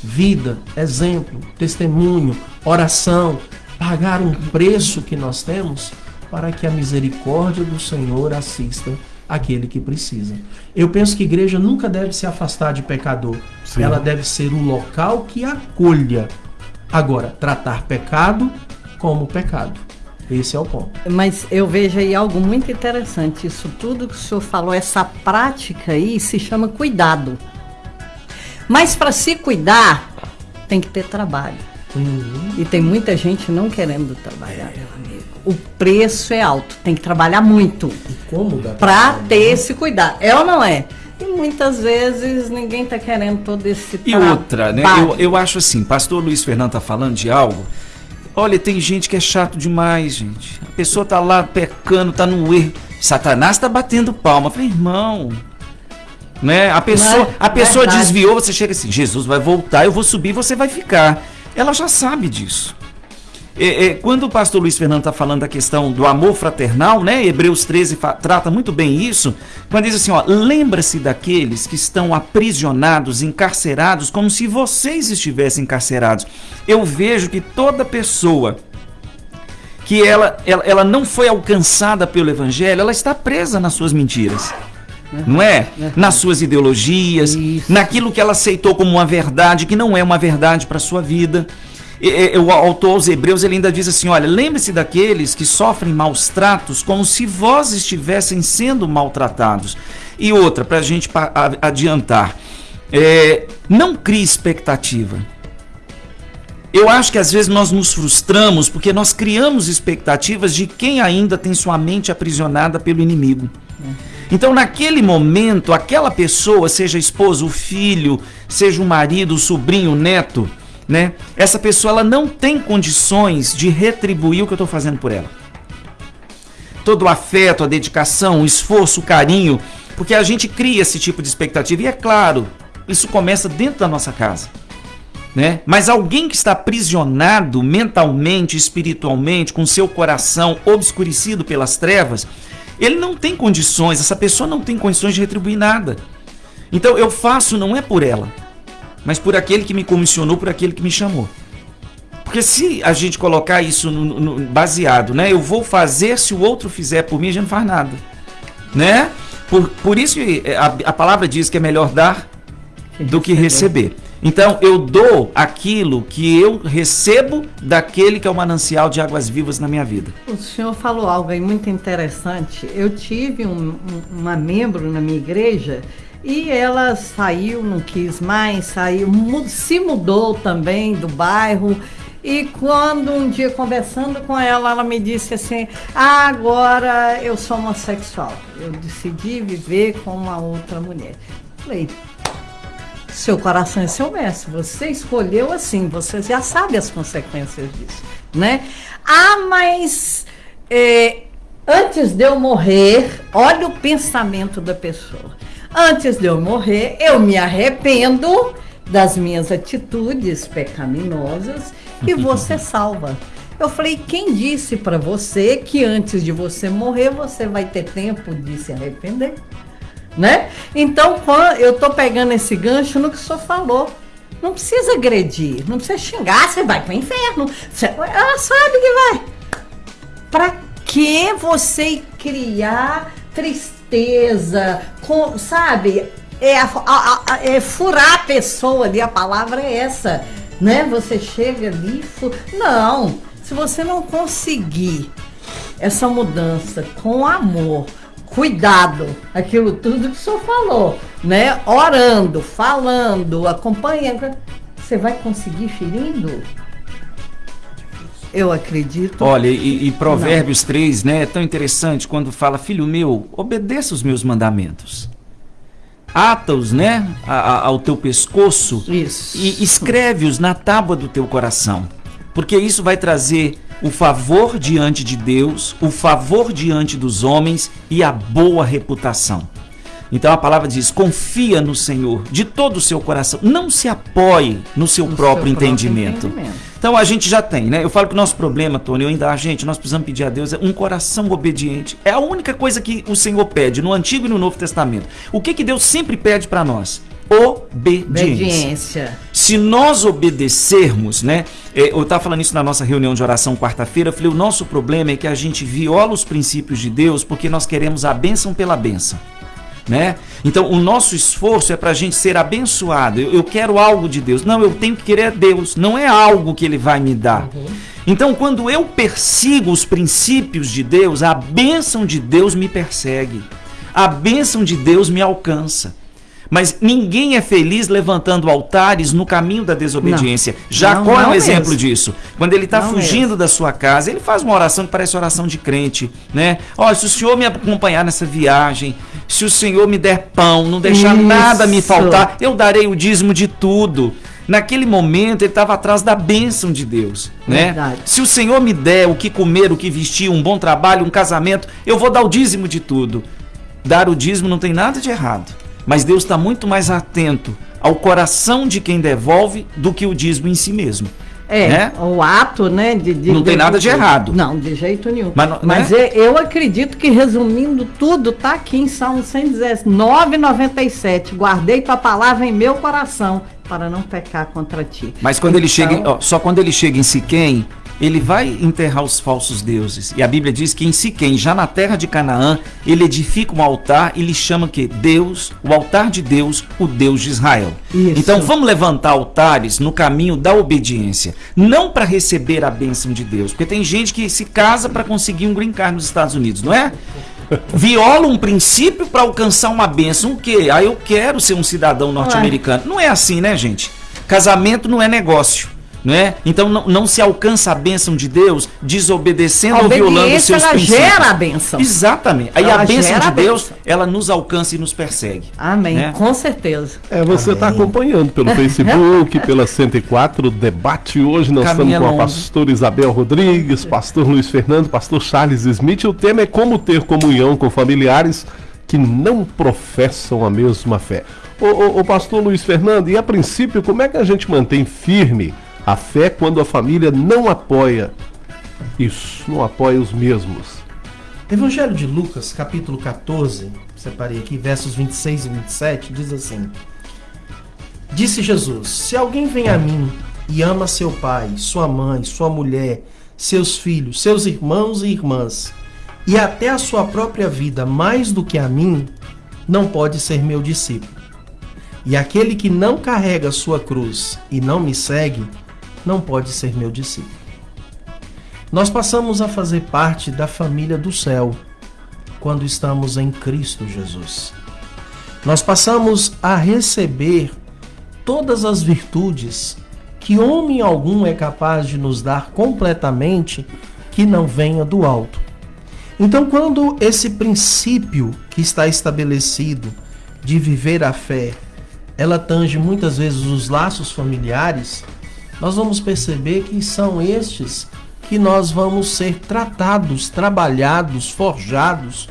Vida, exemplo, testemunho, oração, pagar um preço que nós temos para que a misericórdia do Senhor assista aquele que precisa. Eu penso que a igreja nunca deve se afastar de pecador. Sim. Ela deve ser um local que acolha. Agora, tratar pecado como pecado. Esse é o ponto. Mas eu vejo aí algo muito interessante. Isso tudo que o senhor falou, essa prática aí se chama cuidado. Mas para se cuidar, tem que ter trabalho. Uhum. E tem muita gente não querendo trabalhar. É o preço é alto, tem que trabalhar muito. E como dá para ter né? esse cuidado. É ou não é? E muitas vezes ninguém está querendo todo esse E outra, né? Eu, eu acho assim, pastor Luiz Fernando tá falando de algo. Olha, tem gente que é chato demais, gente. A pessoa tá lá pecando, tá no erro. Satanás tá batendo palma. Eu falei, irmão, né? A pessoa, é a pessoa desviou, você chega assim, Jesus vai voltar, eu vou subir, você vai ficar. Ela já sabe disso. É, é, quando o pastor Luiz Fernando está falando da questão do amor fraternal, né? Hebreus 13 trata muito bem isso, quando diz assim, ó, lembra-se daqueles que estão aprisionados, encarcerados, como se vocês estivessem encarcerados. Eu vejo que toda pessoa que ela, ela, ela não foi alcançada pelo evangelho, ela está presa nas suas mentiras. Não é? Nas suas ideologias, Isso. naquilo que ela aceitou como uma verdade que não é uma verdade para sua vida o autor aos Hebreus ele ainda diz assim: olha, lembre-se daqueles que sofrem maus tratos como se vós estivessem sendo maltratados. E outra, para a gente adiantar, é, não crie expectativa. Eu acho que às vezes nós nos frustramos porque nós criamos expectativas de quem ainda tem sua mente aprisionada pelo inimigo. Então, naquele momento, aquela pessoa, seja esposa, o filho, seja o marido, o sobrinho, o neto, né? Essa pessoa ela não tem condições de retribuir o que eu estou fazendo por ela. Todo o afeto, a dedicação, o esforço, o carinho, porque a gente cria esse tipo de expectativa e é claro, isso começa dentro da nossa casa. Né? Mas alguém que está aprisionado mentalmente, espiritualmente, com seu coração obscurecido pelas trevas, ele não tem condições, essa pessoa não tem condições de retribuir nada. Então eu faço não é por ela, mas por aquele que me comissionou, por aquele que me chamou. Porque se a gente colocar isso no, no, baseado, né? Eu vou fazer se o outro fizer por mim, a gente não faz nada. Né? Por, por isso a, a palavra diz que é melhor dar do que receber. Então eu dou aquilo que eu recebo daquele que é o manancial de águas vivas na minha vida. O senhor falou algo aí muito interessante. Eu tive um, um, uma membro na minha igreja e ela saiu, não quis mais, saiu, se mudou também do bairro. E quando um dia conversando com ela, ela me disse assim: ah, agora eu sou homossexual. Eu decidi viver com uma outra mulher. Falei, seu coração é seu mestre, você escolheu assim, você já sabe as consequências disso, né? Ah, mas é, antes de eu morrer, olha o pensamento da pessoa. Antes de eu morrer, eu me arrependo das minhas atitudes pecaminosas e você [LAUGHS] salva. Eu falei, quem disse para você que antes de você morrer você vai ter tempo de se arrepender? Né? Então, eu tô pegando esse gancho no que o senhor falou. Não precisa agredir, não precisa xingar, você vai pro inferno. Você, ela sabe que vai. Pra que você criar tristeza, com, sabe? É, a, a, a, é furar a pessoa ali, a palavra é essa. Né? Você chega ali. Fu... Não, se você não conseguir essa mudança com amor, cuidado, aquilo tudo que o senhor falou, né? Orando, falando, acompanhando, você vai conseguir ferindo? Eu acredito. Olha, e, e Provérbios não. 3, né? É tão interessante quando fala, filho meu, obedeça os meus mandamentos. Ata-os, né? A, a, ao teu pescoço. Isso. E escreve-os na tábua do teu coração. Porque isso vai trazer o favor diante de Deus, o favor diante dos homens e a boa reputação. Então a palavra diz: confia no Senhor de todo o seu coração. Não se apoie no seu, no próprio, seu entendimento. próprio, entendimento. Então a gente já tem, né? Eu falo que o nosso problema, Tony, eu ainda, a gente, nós precisamos pedir a Deus é um coração obediente. É a única coisa que o Senhor pede no Antigo e no Novo Testamento. O que, que Deus sempre pede para nós? Obediência. Obediência. Se nós obedecermos, né? É, eu estava falando isso na nossa reunião de oração quarta-feira. Eu falei: o nosso problema é que a gente viola os princípios de Deus porque nós queremos a bênção pela bênção né? Então, o nosso esforço é para a gente ser abençoado. Eu, eu, quero algo de Deus. Não, eu tenho que querer Deus. Não é algo que Ele vai me dar. Uhum. Então, quando eu persigo os princípios de Deus, a bênção de Deus me persegue. A bênção de Deus me alcança. Mas ninguém é feliz levantando altares no caminho da desobediência. Não, Jacó não, é um exemplo disso. Quando ele está fugindo mesmo. da sua casa, ele faz uma oração que parece oração de crente, né? Olha, se o Senhor me acompanhar nessa viagem, se o Senhor me der pão, não deixar Isso. nada me faltar, eu darei o dízimo de tudo. Naquele momento ele estava atrás da bênção de Deus, né? Verdade. Se o Senhor me der o que comer, o que vestir, um bom trabalho, um casamento, eu vou dar o dízimo de tudo. Dar o dízimo não tem nada de errado. Mas Deus está muito mais atento ao coração de quem devolve do que o dízimo em si mesmo. É, né? o ato, né? De, de não tem nada de errado. Não, de jeito nenhum. Mas, Mas né? eu acredito que, resumindo tudo, tá aqui em Salmo 119, 97. Guardei tua palavra em meu coração para não pecar contra ti. Mas quando então, ele chega, ó, só quando ele chega em Siquém, ele vai enterrar os falsos deuses. E a Bíblia diz que em Siquém, já na terra de Canaã, ele edifica um altar e lhe chama que Deus, o altar de Deus, o Deus de Israel. Isso. Então vamos levantar altares no caminho da obediência, não para receber a bênção de Deus, porque tem gente que se casa para conseguir um green card nos Estados Unidos, não é? Viola um princípio para alcançar uma bênção, o quê? Ah, eu quero ser um cidadão norte-americano. Não é assim, né, gente? Casamento não é negócio não é? Então não, não se alcança a bênção de Deus desobedecendo ou violando os seus ela princípios. gera a bênção. Exatamente. Aí ela a bênção de Deus, bênção. ela nos alcança e nos persegue. Amém, né? com certeza. É, você está acompanhando pelo [LAUGHS] Facebook, pela 104, debate hoje. Nós Caminha estamos com a pastora Isabel Rodrigues, pastor Luiz Fernando, pastor Charles Smith. O tema é como ter comunhão com familiares que não professam a mesma fé. O, o, o pastor Luiz Fernando, e a princípio, como é que a gente mantém firme a fé quando a família não apoia isso, não apoia os mesmos. Evangelho de Lucas, capítulo 14, separei aqui, versos 26 e 27, diz assim: Disse Jesus: Se alguém vem a mim e ama seu pai, sua mãe, sua mulher, seus filhos, seus irmãos e irmãs, e até a sua própria vida mais do que a mim, não pode ser meu discípulo. E aquele que não carrega sua cruz e não me segue, não pode ser meu discípulo. Nós passamos a fazer parte da família do céu quando estamos em Cristo Jesus. Nós passamos a receber todas as virtudes que homem algum é capaz de nos dar completamente que não venha do alto. Então, quando esse princípio que está estabelecido de viver a fé, ela tange muitas vezes os laços familiares, nós vamos perceber que são estes que nós vamos ser tratados, trabalhados, forjados.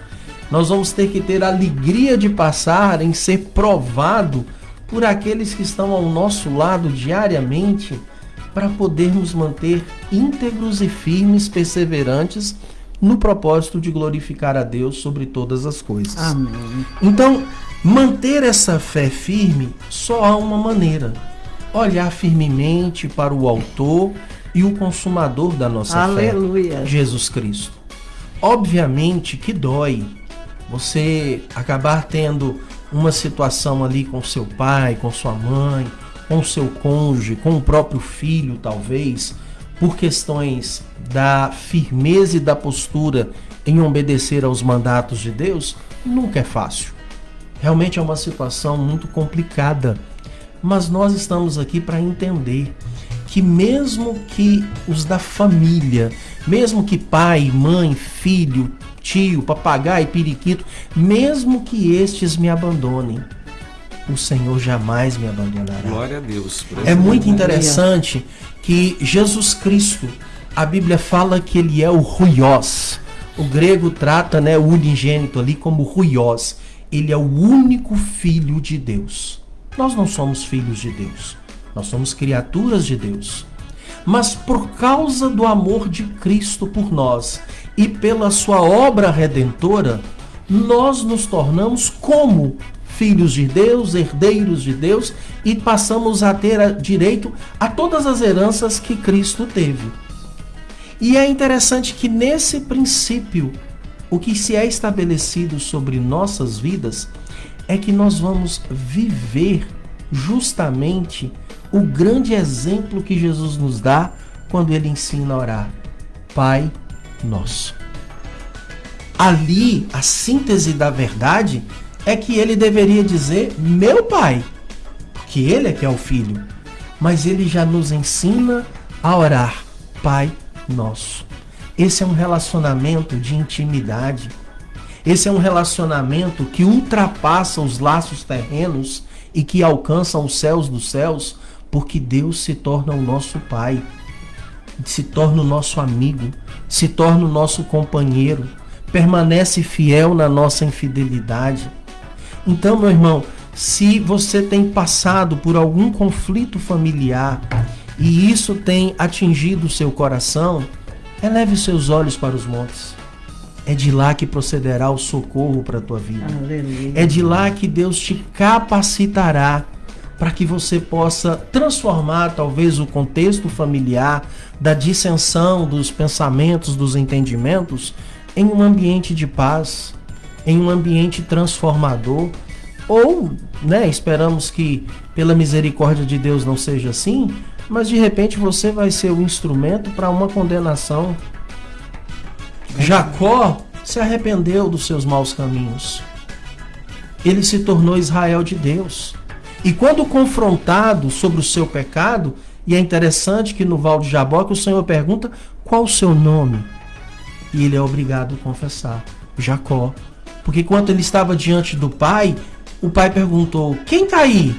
Nós vamos ter que ter a alegria de passar em ser provado por aqueles que estão ao nosso lado diariamente para podermos manter íntegros e firmes, perseverantes no propósito de glorificar a Deus sobre todas as coisas. Amém. Então, manter essa fé firme só há uma maneira olhar firmemente para o autor e o consumador da nossa Aleluia. fé, Jesus Cristo. Obviamente que dói você acabar tendo uma situação ali com seu pai, com sua mãe, com seu cônjuge, com o próprio filho, talvez, por questões da firmeza e da postura em obedecer aos mandatos de Deus, nunca é fácil. Realmente é uma situação muito complicada. Mas nós estamos aqui para entender que mesmo que os da família, mesmo que pai, mãe, filho, tio, papagaio, periquito, mesmo que estes me abandonem, o Senhor jamais me abandonará. Glória a Deus. É muito interessante que Jesus Cristo, a Bíblia fala que ele é o ruiós. O grego trata né, o unigênito ali como ruiós. Ele é o único filho de Deus. Nós não somos filhos de Deus. Nós somos criaturas de Deus. Mas por causa do amor de Cristo por nós e pela sua obra redentora, nós nos tornamos como filhos de Deus, herdeiros de Deus e passamos a ter direito a todas as heranças que Cristo teve. E é interessante que nesse princípio, o que se é estabelecido sobre nossas vidas é que nós vamos viver justamente o grande exemplo que Jesus nos dá quando ele ensina a orar: Pai Nosso. Ali, a síntese da verdade é que ele deveria dizer meu Pai, porque ele é que é o Filho. Mas ele já nos ensina a orar: Pai Nosso. Esse é um relacionamento de intimidade. Esse é um relacionamento que ultrapassa os laços terrenos e que alcança os céus dos céus, porque Deus se torna o nosso Pai, se torna o nosso amigo, se torna o nosso companheiro, permanece fiel na nossa infidelidade. Então, meu irmão, se você tem passado por algum conflito familiar e isso tem atingido o seu coração, eleve seus olhos para os montes. É de lá que procederá o socorro para a tua vida. Aleluia. É de lá que Deus te capacitará para que você possa transformar talvez o contexto familiar, da dissensão dos pensamentos, dos entendimentos, em um ambiente de paz, em um ambiente transformador. Ou, né, esperamos que pela misericórdia de Deus não seja assim, mas de repente você vai ser o instrumento para uma condenação. Jacó se arrependeu dos seus maus caminhos. Ele se tornou Israel de Deus. E quando confrontado sobre o seu pecado, e é interessante que no Val de Jaboque o Senhor pergunta qual o seu nome. E ele é obrigado a confessar: Jacó. Porque quando ele estava diante do pai, o pai perguntou: Quem está aí?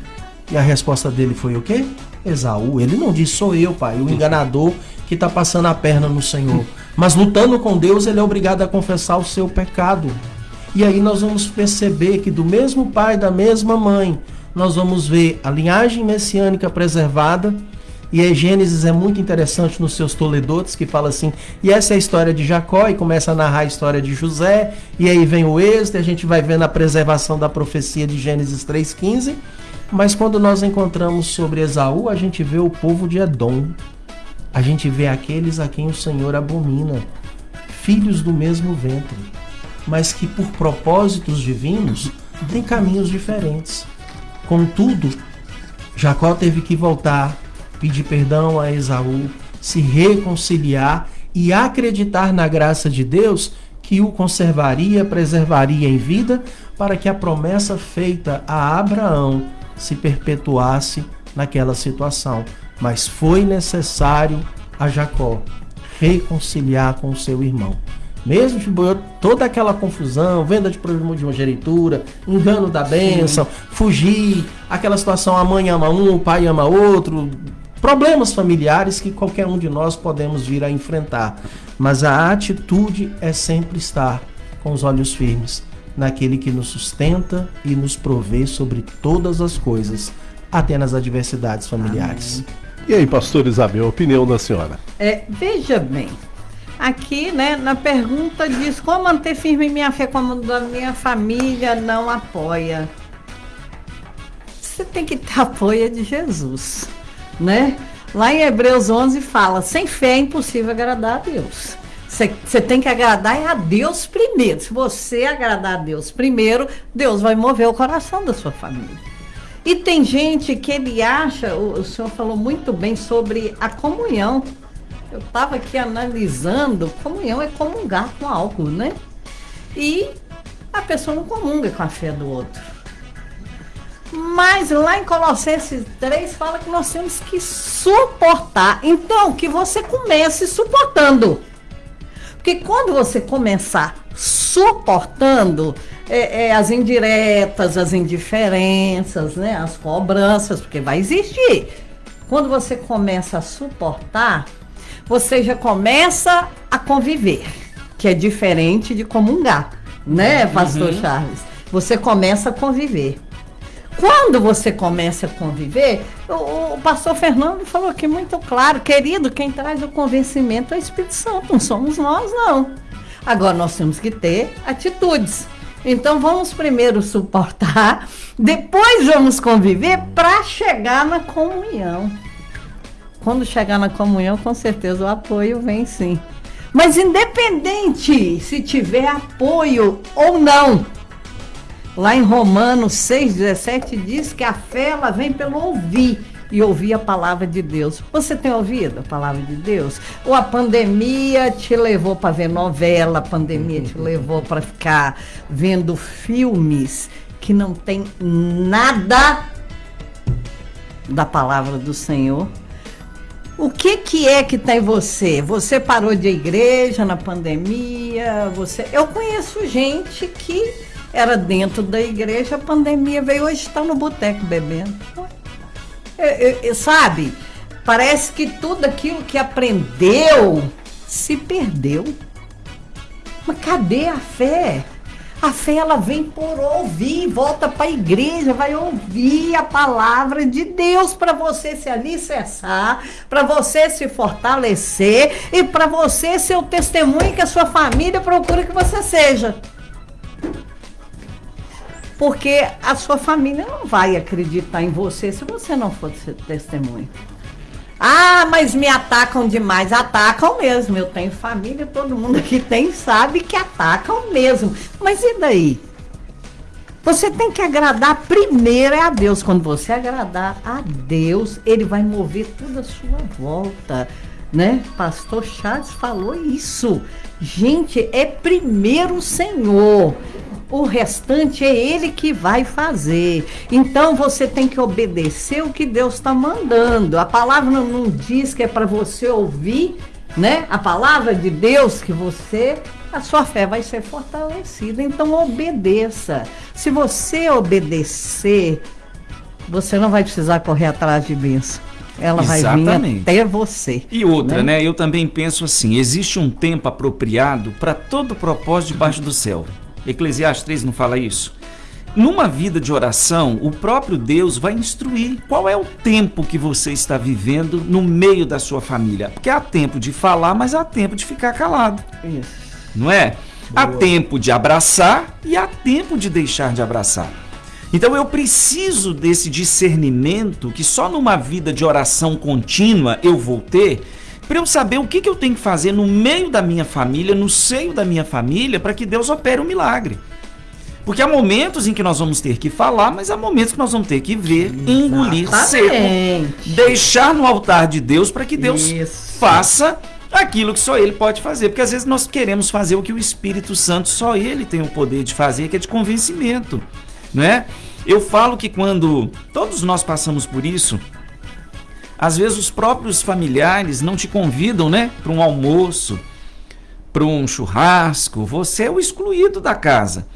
E a resposta dele foi o quê? Esaú. Ele não disse: Sou eu, pai, o enganador que está passando a perna no Senhor. Mas lutando com Deus, ele é obrigado a confessar o seu pecado. E aí nós vamos perceber que do mesmo pai, da mesma mãe, nós vamos ver a linhagem messiânica preservada. E aí Gênesis é muito interessante nos seus toledotes, que fala assim, e essa é a história de Jacó, e começa a narrar a história de José, e aí vem o êxito, e a gente vai vendo a preservação da profecia de Gênesis 3,15. Mas quando nós encontramos sobre Esaú, a gente vê o povo de Edom. A gente vê aqueles a quem o Senhor abomina, filhos do mesmo ventre, mas que por propósitos divinos têm caminhos diferentes. Contudo, Jacó teve que voltar, pedir perdão a Esaú, se reconciliar e acreditar na graça de Deus que o conservaria, preservaria em vida, para que a promessa feita a Abraão se perpetuasse naquela situação. Mas foi necessário a Jacó reconciliar com seu irmão. Mesmo toda aquela confusão, venda de problema de uma geritura, engano da bênção, fugir, aquela situação, a mãe ama um, o pai ama outro, problemas familiares que qualquer um de nós podemos vir a enfrentar. Mas a atitude é sempre estar com os olhos firmes naquele que nos sustenta e nos provê sobre todas as coisas, até nas adversidades familiares. Amém. E aí, pastor Isabel, opinião da senhora? É, veja bem, aqui, né, na pergunta diz como manter firme minha fé quando a minha família não apoia. Você tem que ter [LAUGHS] apoio de Jesus. né? Lá em Hebreus 11 fala: sem fé é impossível agradar a Deus. Você tem que agradar a Deus primeiro. Se você agradar a Deus primeiro, Deus vai mover o coração da sua família. E tem gente que ele acha, o, o senhor falou muito bem sobre a comunhão. Eu estava aqui analisando, comunhão é comungar com álcool, né? E a pessoa não comunga com a fé do outro. Mas lá em Colossenses 3 fala que nós temos que suportar. Então, que você comece suportando. Porque quando você começar suportando é, é, as indiretas, as indiferenças, né, as cobranças, porque vai existir. Quando você começa a suportar, você já começa a conviver, que é diferente de comungar, né, pastor uhum. Charles? Você começa a conviver. Quando você começa a conviver, o, o, pastor Fernando falou aqui muito claro, querido, quem traz o convencimento é o Espírito Santo, não somos nós, não. Agora nós temos que ter atitudes. Então vamos primeiro suportar, [LAUGHS] depois vamos conviver para chegar na comunhão. Quando chegar na comunhão, com certeza o apoio vem sim. Mas independente se tiver apoio ou não, Lá em Romanos 6,17 diz que a fé ela vem pelo ouvir e ouvir a palavra de Deus. Você tem ouvido a palavra de Deus? Ou a pandemia te levou para ver novela, a pandemia te [LAUGHS] levou para ficar vendo filmes que não tem nada da palavra do Senhor? O que que é que está em você? Você parou de igreja na pandemia? Você, eu conheço gente que era dentro da igreja, a pandemia veio, hoje está no boteco bebendo. É, é, sabe? Parece que tudo aquilo que aprendeu se perdeu. Mas cadê a fé? A fé ela vem por ouvir, volta para a igreja, vai ouvir a palavra de Deus para você se alicerçar, para você se fortalecer e para você ser o testemunho que a sua família procura que você seja porque a sua família não vai acreditar em você se você não for testemunha. Ah, mas me atacam demais. Atacam mesmo. Eu tenho família, todo mundo aqui tem, sabe que atacam mesmo. Mas e daí? Você tem que agradar primeiro é a Deus. Quando você agradar a Deus, Ele vai mover toda a sua volta. Né? Pastor Charles falou isso. Gente, é primeiro o Senhor o restante é ele que vai fazer. Então você tem que obedecer o que Deus está mandando. A palavra não, diz que é para você ouvir, né? A palavra de Deus que você a sua fé vai ser fortalecida. Então obedeça. Se você obedecer, você não vai precisar correr atrás de bênção. Ela Exatamente. vai vir até você. E outra, né? né? Eu também penso assim: existe um tempo apropriado para todo propósito debaixo do céu. Eclesiastes 3 não fala isso? Numa vida de oração, o próprio Deus vai instruir qual é o tempo que você está vivendo no meio da sua família. Porque há tempo de falar, mas há tempo de ficar calado. Isso. Não é? Boa. Há tempo de abraçar e há tempo de deixar de abraçar. Então eu preciso desse discernimento que só numa vida de oração contínua eu vou ter para eu saber o que, que eu tenho que fazer no meio da minha família, no seio da minha família, para que Deus opere um milagre. Porque há momentos em que nós vamos ter que falar, mas há momentos que nós vamos ter que ver, engolir seco, deixar no altar de Deus para que Deus Isso. faça aquilo que só ele pode fazer. Porque às vezes nós queremos fazer o que o Espírito Santo só ele tem o poder de fazer, que é de convencimento, não é? Eu falo que quando todos nós passamos por isso, às vezes os próprios familiares não te convidam, né, para um almoço, para um churrasco. Você é o excluído da casa.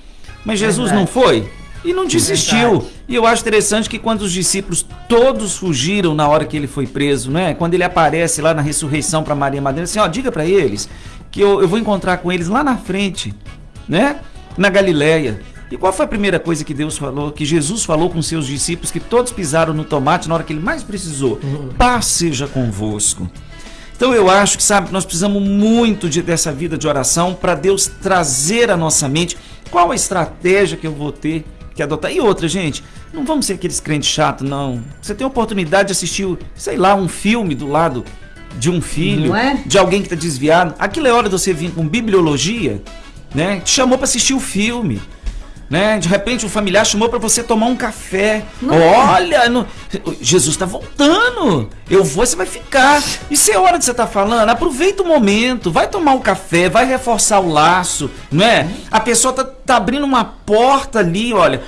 Mas Jesus Verdade. não foi e não desistiu. Verdade. E eu acho interessante que quando os discípulos todos fugiram na hora que ele foi preso, né? Quando ele aparece lá na ressurreição para Maria Madalena, assim, ó, diga para eles que eu, eu vou encontrar com eles lá na frente, né? Na Galileia. E qual foi a primeira coisa que Deus falou, que Jesus falou com seus discípulos, que todos pisaram no tomate na hora que ele mais precisou? Uhum. Paz seja convosco. Então eu acho que, sabe, nós precisamos muito de, dessa vida de oração para Deus trazer à nossa mente qual a estratégia que eu vou ter que adotar. E outra, gente, não vamos ser aqueles crentes chatos, não. Você tem a oportunidade de assistir, sei lá, um filme do lado de um filho, é? de alguém que está desviado. Aquilo é hora de você vir com bibliologia, né? Te chamou para assistir o filme né? De repente o familiar chamou para você tomar um café. Não. Olha, no... Jesus está voltando. Eu vou, você vai ficar. Isso é hora de você estar tá falando. Aproveita o momento, vai tomar um café, vai reforçar o laço, não é? A pessoa tá, tá abrindo uma porta ali, olha,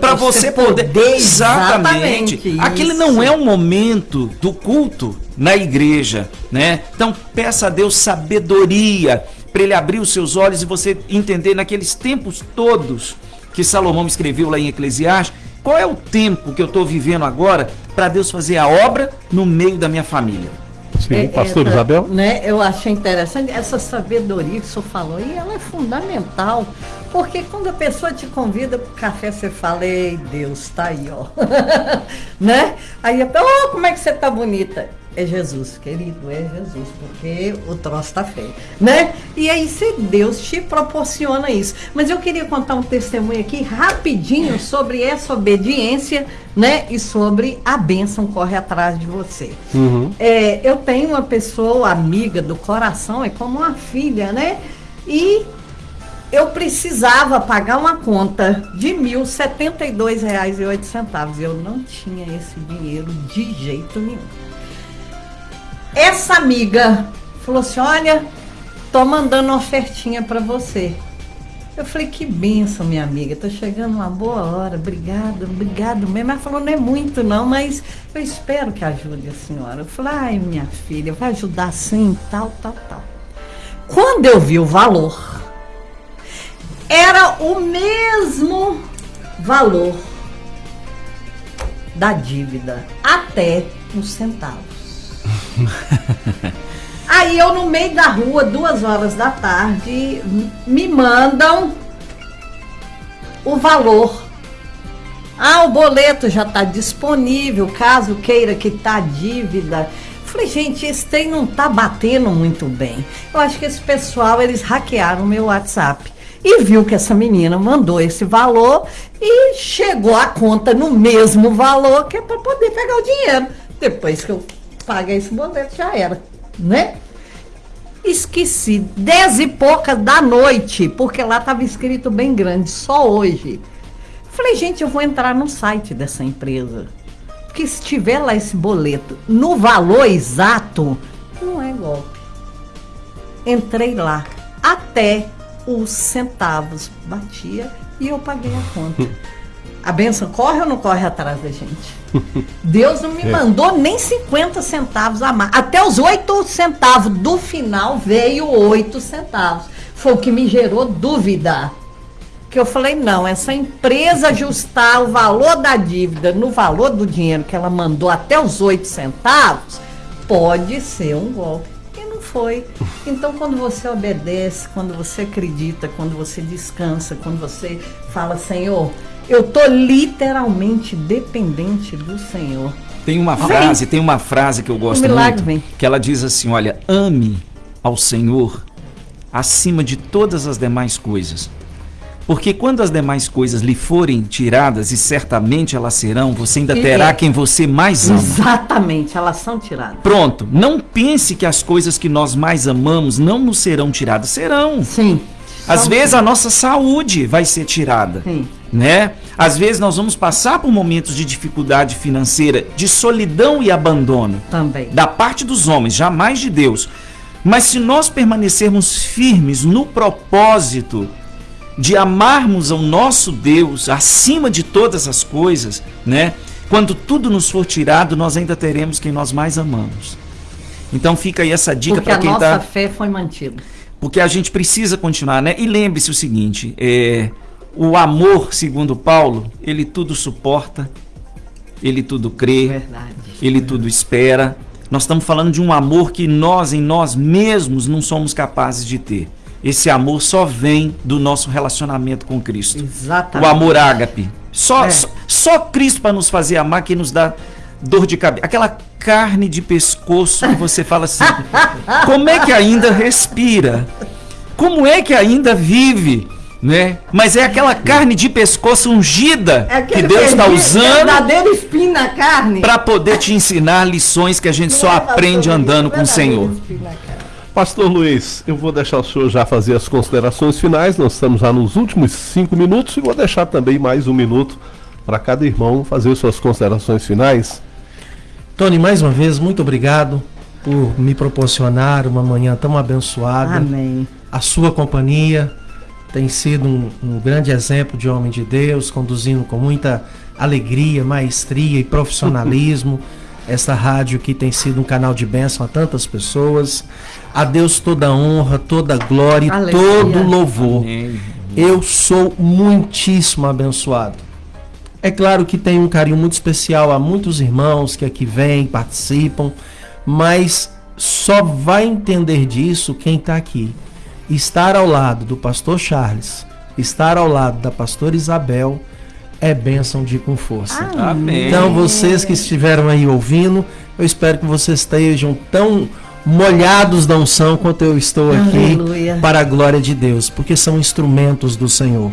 para você poder, poder exatamente. exatamente Aquele não é o momento do culto na igreja, né? Então peça a Deus sabedoria para ele abrir os seus olhos e você entender naqueles tempos todos que Salomão escreveu lá em Eclesiastes, qual é o tempo que eu estou vivendo agora para Deus fazer a obra no meio da minha família. Sim, é, pastor é, Isabel? Né, eu achei interessante essa sabedoria que o senhor falou, e ela é fundamental, porque quando a pessoa te convida para o café, você fala, ei, Deus, está aí, ó. [LAUGHS] né? Aí a pessoa, oh, como é que você tá bonita? É Jesus, querido, é Jesus, porque o troço está feio, né? E aí se Deus te proporciona isso. Mas eu queria contar um testemunho aqui rapidinho sobre essa obediência, né? E sobre a bênção corre atrás de você. Uhum. É, eu tenho uma pessoa amiga do coração, é como uma filha, né? E eu precisava pagar uma conta de R$ 1.072,08. Eu não tinha esse dinheiro de jeito nenhum. Essa amiga falou assim: Olha, tô mandando uma ofertinha para você. Eu falei, que benção, minha amiga. Tô chegando uma boa hora. Obrigado, obrigado mesmo. Ela falou, não é muito, não, mas eu espero que ajude a senhora. Eu falei, ai, minha filha, vai ajudar sim, tal, tal, tal. Quando eu vi o valor, era o mesmo valor da dívida, até os centavos. [LAUGHS] Aí eu no meio da rua, duas horas da tarde, me mandam o valor. Ah, o boleto já está disponível, caso queira quitar a dívida. Falei, gente, esse trem não tá batendo muito bem. Eu acho que esse pessoal, eles hackearam o meu WhatsApp. E viu que essa menina mandou esse valor e chegou a conta no mesmo valor que é para poder pegar o dinheiro. Depois que eu paga esse boleto, já era, né? Esqueci, dez e poucas da noite, porque lá estava escrito bem grande, só hoje. Falei, gente, eu vou entrar no site dessa empresa. Porque se tiver lá esse boleto no valor exato, não é golpe. Entrei lá, até os centavos batia e eu paguei a conta. [LAUGHS] A benção corre ou não corre atrás da gente? [LAUGHS] Deus não me é. mandou nem 50 centavos a mais. Até os 8 centavos do final veio 8 centavos. Foi o que me gerou dúvida. Que eu falei, não, essa empresa ajustar o valor da dívida no valor do dinheiro que ela mandou até os 8 centavos, pode ser um golpe. E não foi. Então, quando você obedece, quando você acredita, quando você descansa, quando você fala, Senhor, eu tô literalmente dependente do Senhor. Tem uma frase, tem uma frase que eu gosto muito, vem. que ela diz assim, olha, ame ao Senhor acima de todas as demais coisas. Porque quando as demais coisas lhe forem tiradas, e certamente elas serão, você ainda terá é. quem você mais ama. Exatamente, elas são tiradas. Pronto, não pense que as coisas que nós mais amamos não nos serão tiradas. Serão. Sim. Às vezes a nossa saúde vai ser tirada. Sim né? Às vezes nós vamos passar por momentos de dificuldade financeira, de solidão e abandono. Também. Da parte dos homens, jamais de Deus. Mas se nós permanecermos firmes no propósito de amarmos ao nosso Deus acima de todas as coisas, né? Quando tudo nos for tirado, nós ainda teremos quem nós mais amamos. Então fica aí essa dica para quem está. a nossa tá... fé foi mantida. Porque a gente precisa continuar, né? E lembre-se o seguinte: é, o amor, segundo Paulo, ele tudo suporta, ele tudo crê, Verdade. ele tudo espera. Nós estamos falando de um amor que nós, em nós mesmos, não somos capazes de ter. Esse amor só vem do nosso relacionamento com Cristo. Exatamente. O amor ágape. Só, é. só, só Cristo para nos fazer amar que nos dá dor de cabeça. Aquela carne de pescoço que você fala assim: como é que ainda respira? Como é que ainda vive? né? Mas é aquela carne de pescoço ungida É que Deus está usando verdadeiro espinho na carne. para poder te ensinar lições que a gente só aprende andando com o Senhor. Pastor Luiz, eu vou deixar o senhor já fazer as considerações finais. Nós estamos já nos últimos cinco minutos e vou deixar também mais um minuto para cada irmão fazer suas considerações finais. Tony, mais uma vez, muito obrigado por me proporcionar uma manhã tão abençoada. Amém. A sua companhia tem sido um, um grande exemplo de homem de Deus, conduzindo com muita alegria, maestria e profissionalismo [LAUGHS] essa rádio que tem sido um canal de bênção a tantas pessoas. A Deus toda a honra, toda a glória e todo o louvor. Amém. Eu sou muitíssimo abençoado. É claro que tem um carinho muito especial a muitos irmãos que aqui vêm, participam, mas só vai entender disso quem está aqui. Estar ao lado do pastor Charles, estar ao lado da pastora Isabel, é bênção de ir com força. Amém. Então, vocês que estiveram aí ouvindo, eu espero que vocês estejam tão molhados da unção quanto eu estou aqui Aleluia. para a glória de Deus, porque são instrumentos do Senhor.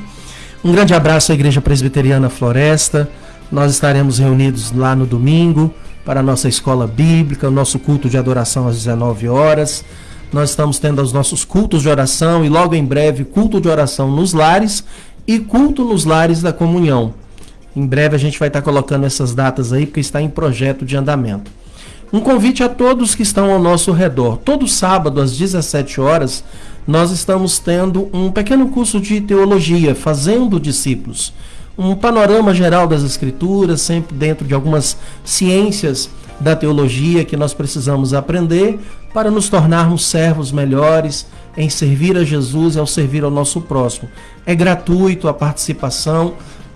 Um grande abraço à Igreja Presbiteriana Floresta. Nós estaremos reunidos lá no domingo para a nossa escola bíblica, o nosso culto de adoração às 19 horas. Nós estamos tendo os nossos cultos de oração e logo em breve culto de oração nos lares e culto nos lares da comunhão. Em breve a gente vai estar colocando essas datas aí porque está em projeto de andamento. Um convite a todos que estão ao nosso redor. Todo sábado às 17 horas nós estamos tendo um pequeno curso de teologia, fazendo discípulos. Um panorama geral das escrituras, sempre dentro de algumas ciências da teologia que nós precisamos aprender para nos tornarmos servos melhores em servir a Jesus e ao servir ao nosso próximo. É gratuito a participação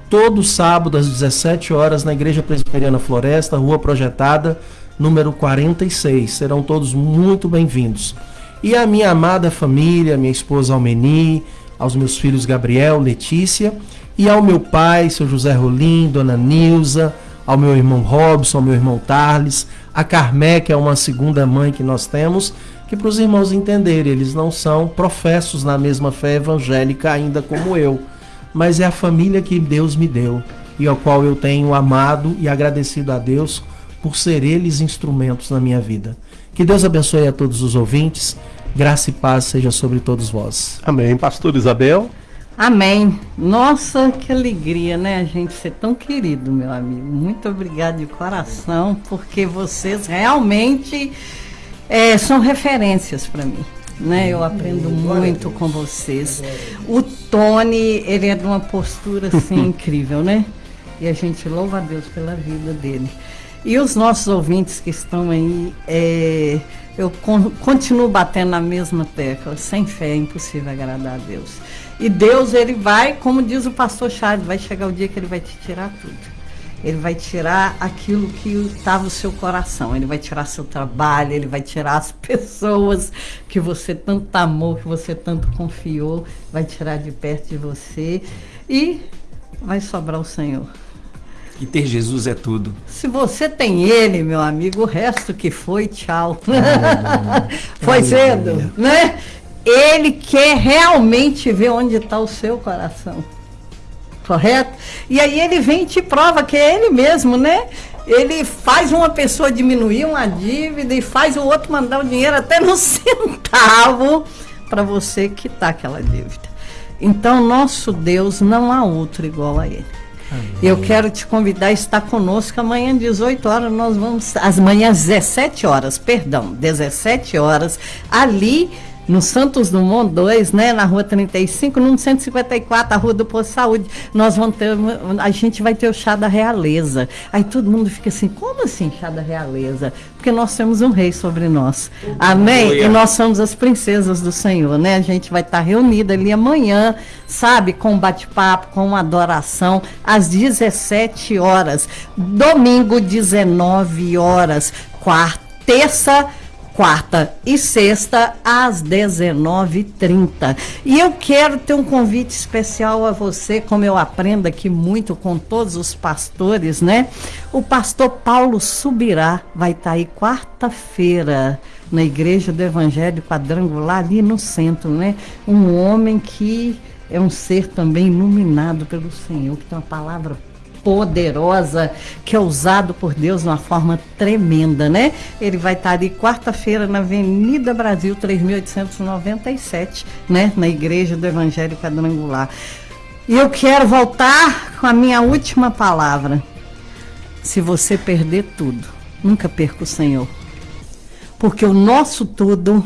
todo sábado às 17 horas na Igreja Presbiteriana Floresta, Rua Projetada, número 46. Serão todos muito bem-vindos. E a minha amada família, minha esposa Almeni, aos meus filhos Gabriel, Letícia, e ao meu pai, seu José Rolim, dona Nilza, ao meu irmão Robson, ao meu irmão Tarles, a Carmé, que é uma segunda mãe que nós temos, que para os irmãos entenderem, eles não são professos na mesma fé evangélica ainda como eu, mas é a família que Deus me deu e ao qual eu tenho amado e agradecido a Deus por ser eles instrumentos na minha vida. Que Deus abençoe a todos os ouvintes, graça e paz seja sobre todos vós. Amém. Pastor Isabel. Amém. Nossa, que alegria, né? A gente ser tão querido, meu amigo. Muito obrigado de coração, porque vocês realmente é, são referências para mim. Né? Eu aprendo muito com vocês. O Tony, ele é de uma postura assim [LAUGHS] incrível, né? E a gente louva a Deus pela vida dele. E os nossos ouvintes que estão aí, é, eu con- continuo batendo na mesma tecla. Sem fé é impossível agradar a Deus. E Deus, ele vai, como diz o pastor Charles, vai chegar o dia que ele vai te tirar tudo. Ele vai tirar aquilo que estava no seu coração. Ele vai tirar seu trabalho, ele vai tirar as pessoas que você tanto amou, que você tanto confiou, vai tirar de perto de você e vai sobrar o Senhor. E ter Jesus é tudo. Se você tem ele, meu amigo, o resto que foi, tchau. [LAUGHS] foi cedo, né? Ele quer realmente ver onde está o seu coração. Correto? E aí ele vem e te prova que é ele mesmo, né? Ele faz uma pessoa diminuir uma dívida e faz o outro mandar o dinheiro até no [LAUGHS] centavo para você quitar aquela dívida. Então, nosso Deus não há outro igual a ele. Eu quero te convidar a estar conosco amanhã, 18 horas, nós vamos. Às manhãs, 17 horas, perdão, 17 horas, ali no Santos Dumont 2, né, na rua 35, no 154, a rua do Posto Saúde, nós vamos ter, a gente vai ter o chá da realeza. Aí todo mundo fica assim, como assim chá da realeza? Porque nós temos um rei sobre nós. Amém? Aleluia. E nós somos as princesas do Senhor, né? A gente vai estar reunida ali amanhã, sabe, com um bate-papo, com uma adoração, às 17 horas. Domingo, 19 horas. Quarta, terça, quarta e sexta às 19h30. E eu quero ter um convite especial a você, como eu aprendo aqui muito com todos os pastores, né? O pastor Paulo Subirá vai estar aí quarta-feira na Igreja do Evangelho Quadrangular, ali no centro, né? Um homem que é um ser também iluminado pelo Senhor, que tem uma palavra poderosa, que é usado por Deus de uma forma tremenda, né? Ele vai estar ali quarta-feira na Avenida Brasil 3897, né? Na Igreja do Evangelho Quadrangular. E eu quero voltar com a minha última palavra. Se você perder tudo, nunca perca o Senhor. Porque o nosso tudo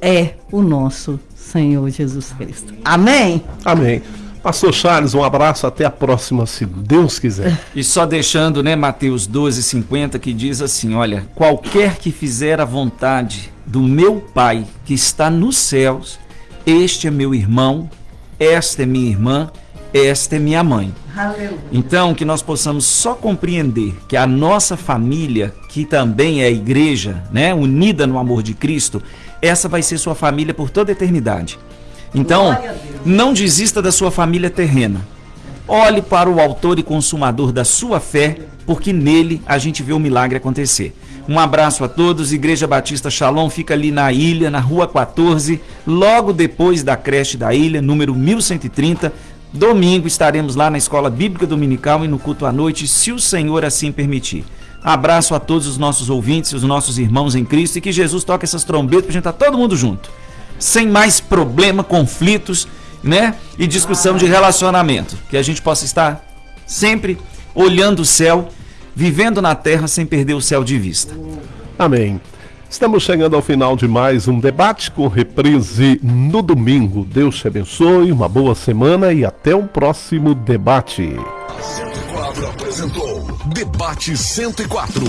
é o nosso Senhor Jesus Cristo. Amém? Amém. Pastor Charles, um abraço, até a próxima, se Deus quiser. E só deixando, né, Mateus 12, 50, que diz assim: Olha, qualquer que fizer a vontade do meu Pai que está nos céus, este é meu irmão, esta é minha irmã, esta é minha mãe. Aleluia. Então, que nós possamos só compreender que a nossa família, que também é a igreja, né, unida no amor de Cristo, essa vai ser sua família por toda a eternidade. Então, não desista da sua família terrena. Olhe para o autor e consumador da sua fé, porque nele a gente vê o milagre acontecer. Um abraço a todos. Igreja Batista Shalom fica ali na ilha, na rua 14, logo depois da creche da ilha, número 1130. Domingo estaremos lá na Escola Bíblica Dominical e no culto à noite, se o Senhor assim permitir. Abraço a todos os nossos ouvintes, os nossos irmãos em Cristo e que Jesus toque essas trombetas para a gente estar tá todo mundo junto sem mais problema, conflitos, né? E discussão de relacionamento. Que a gente possa estar sempre olhando o céu, vivendo na terra sem perder o céu de vista. Amém. Estamos chegando ao final de mais um debate com reprise no domingo. Deus te abençoe, uma boa semana e até o próximo debate. A 104 apresentou Debate 104.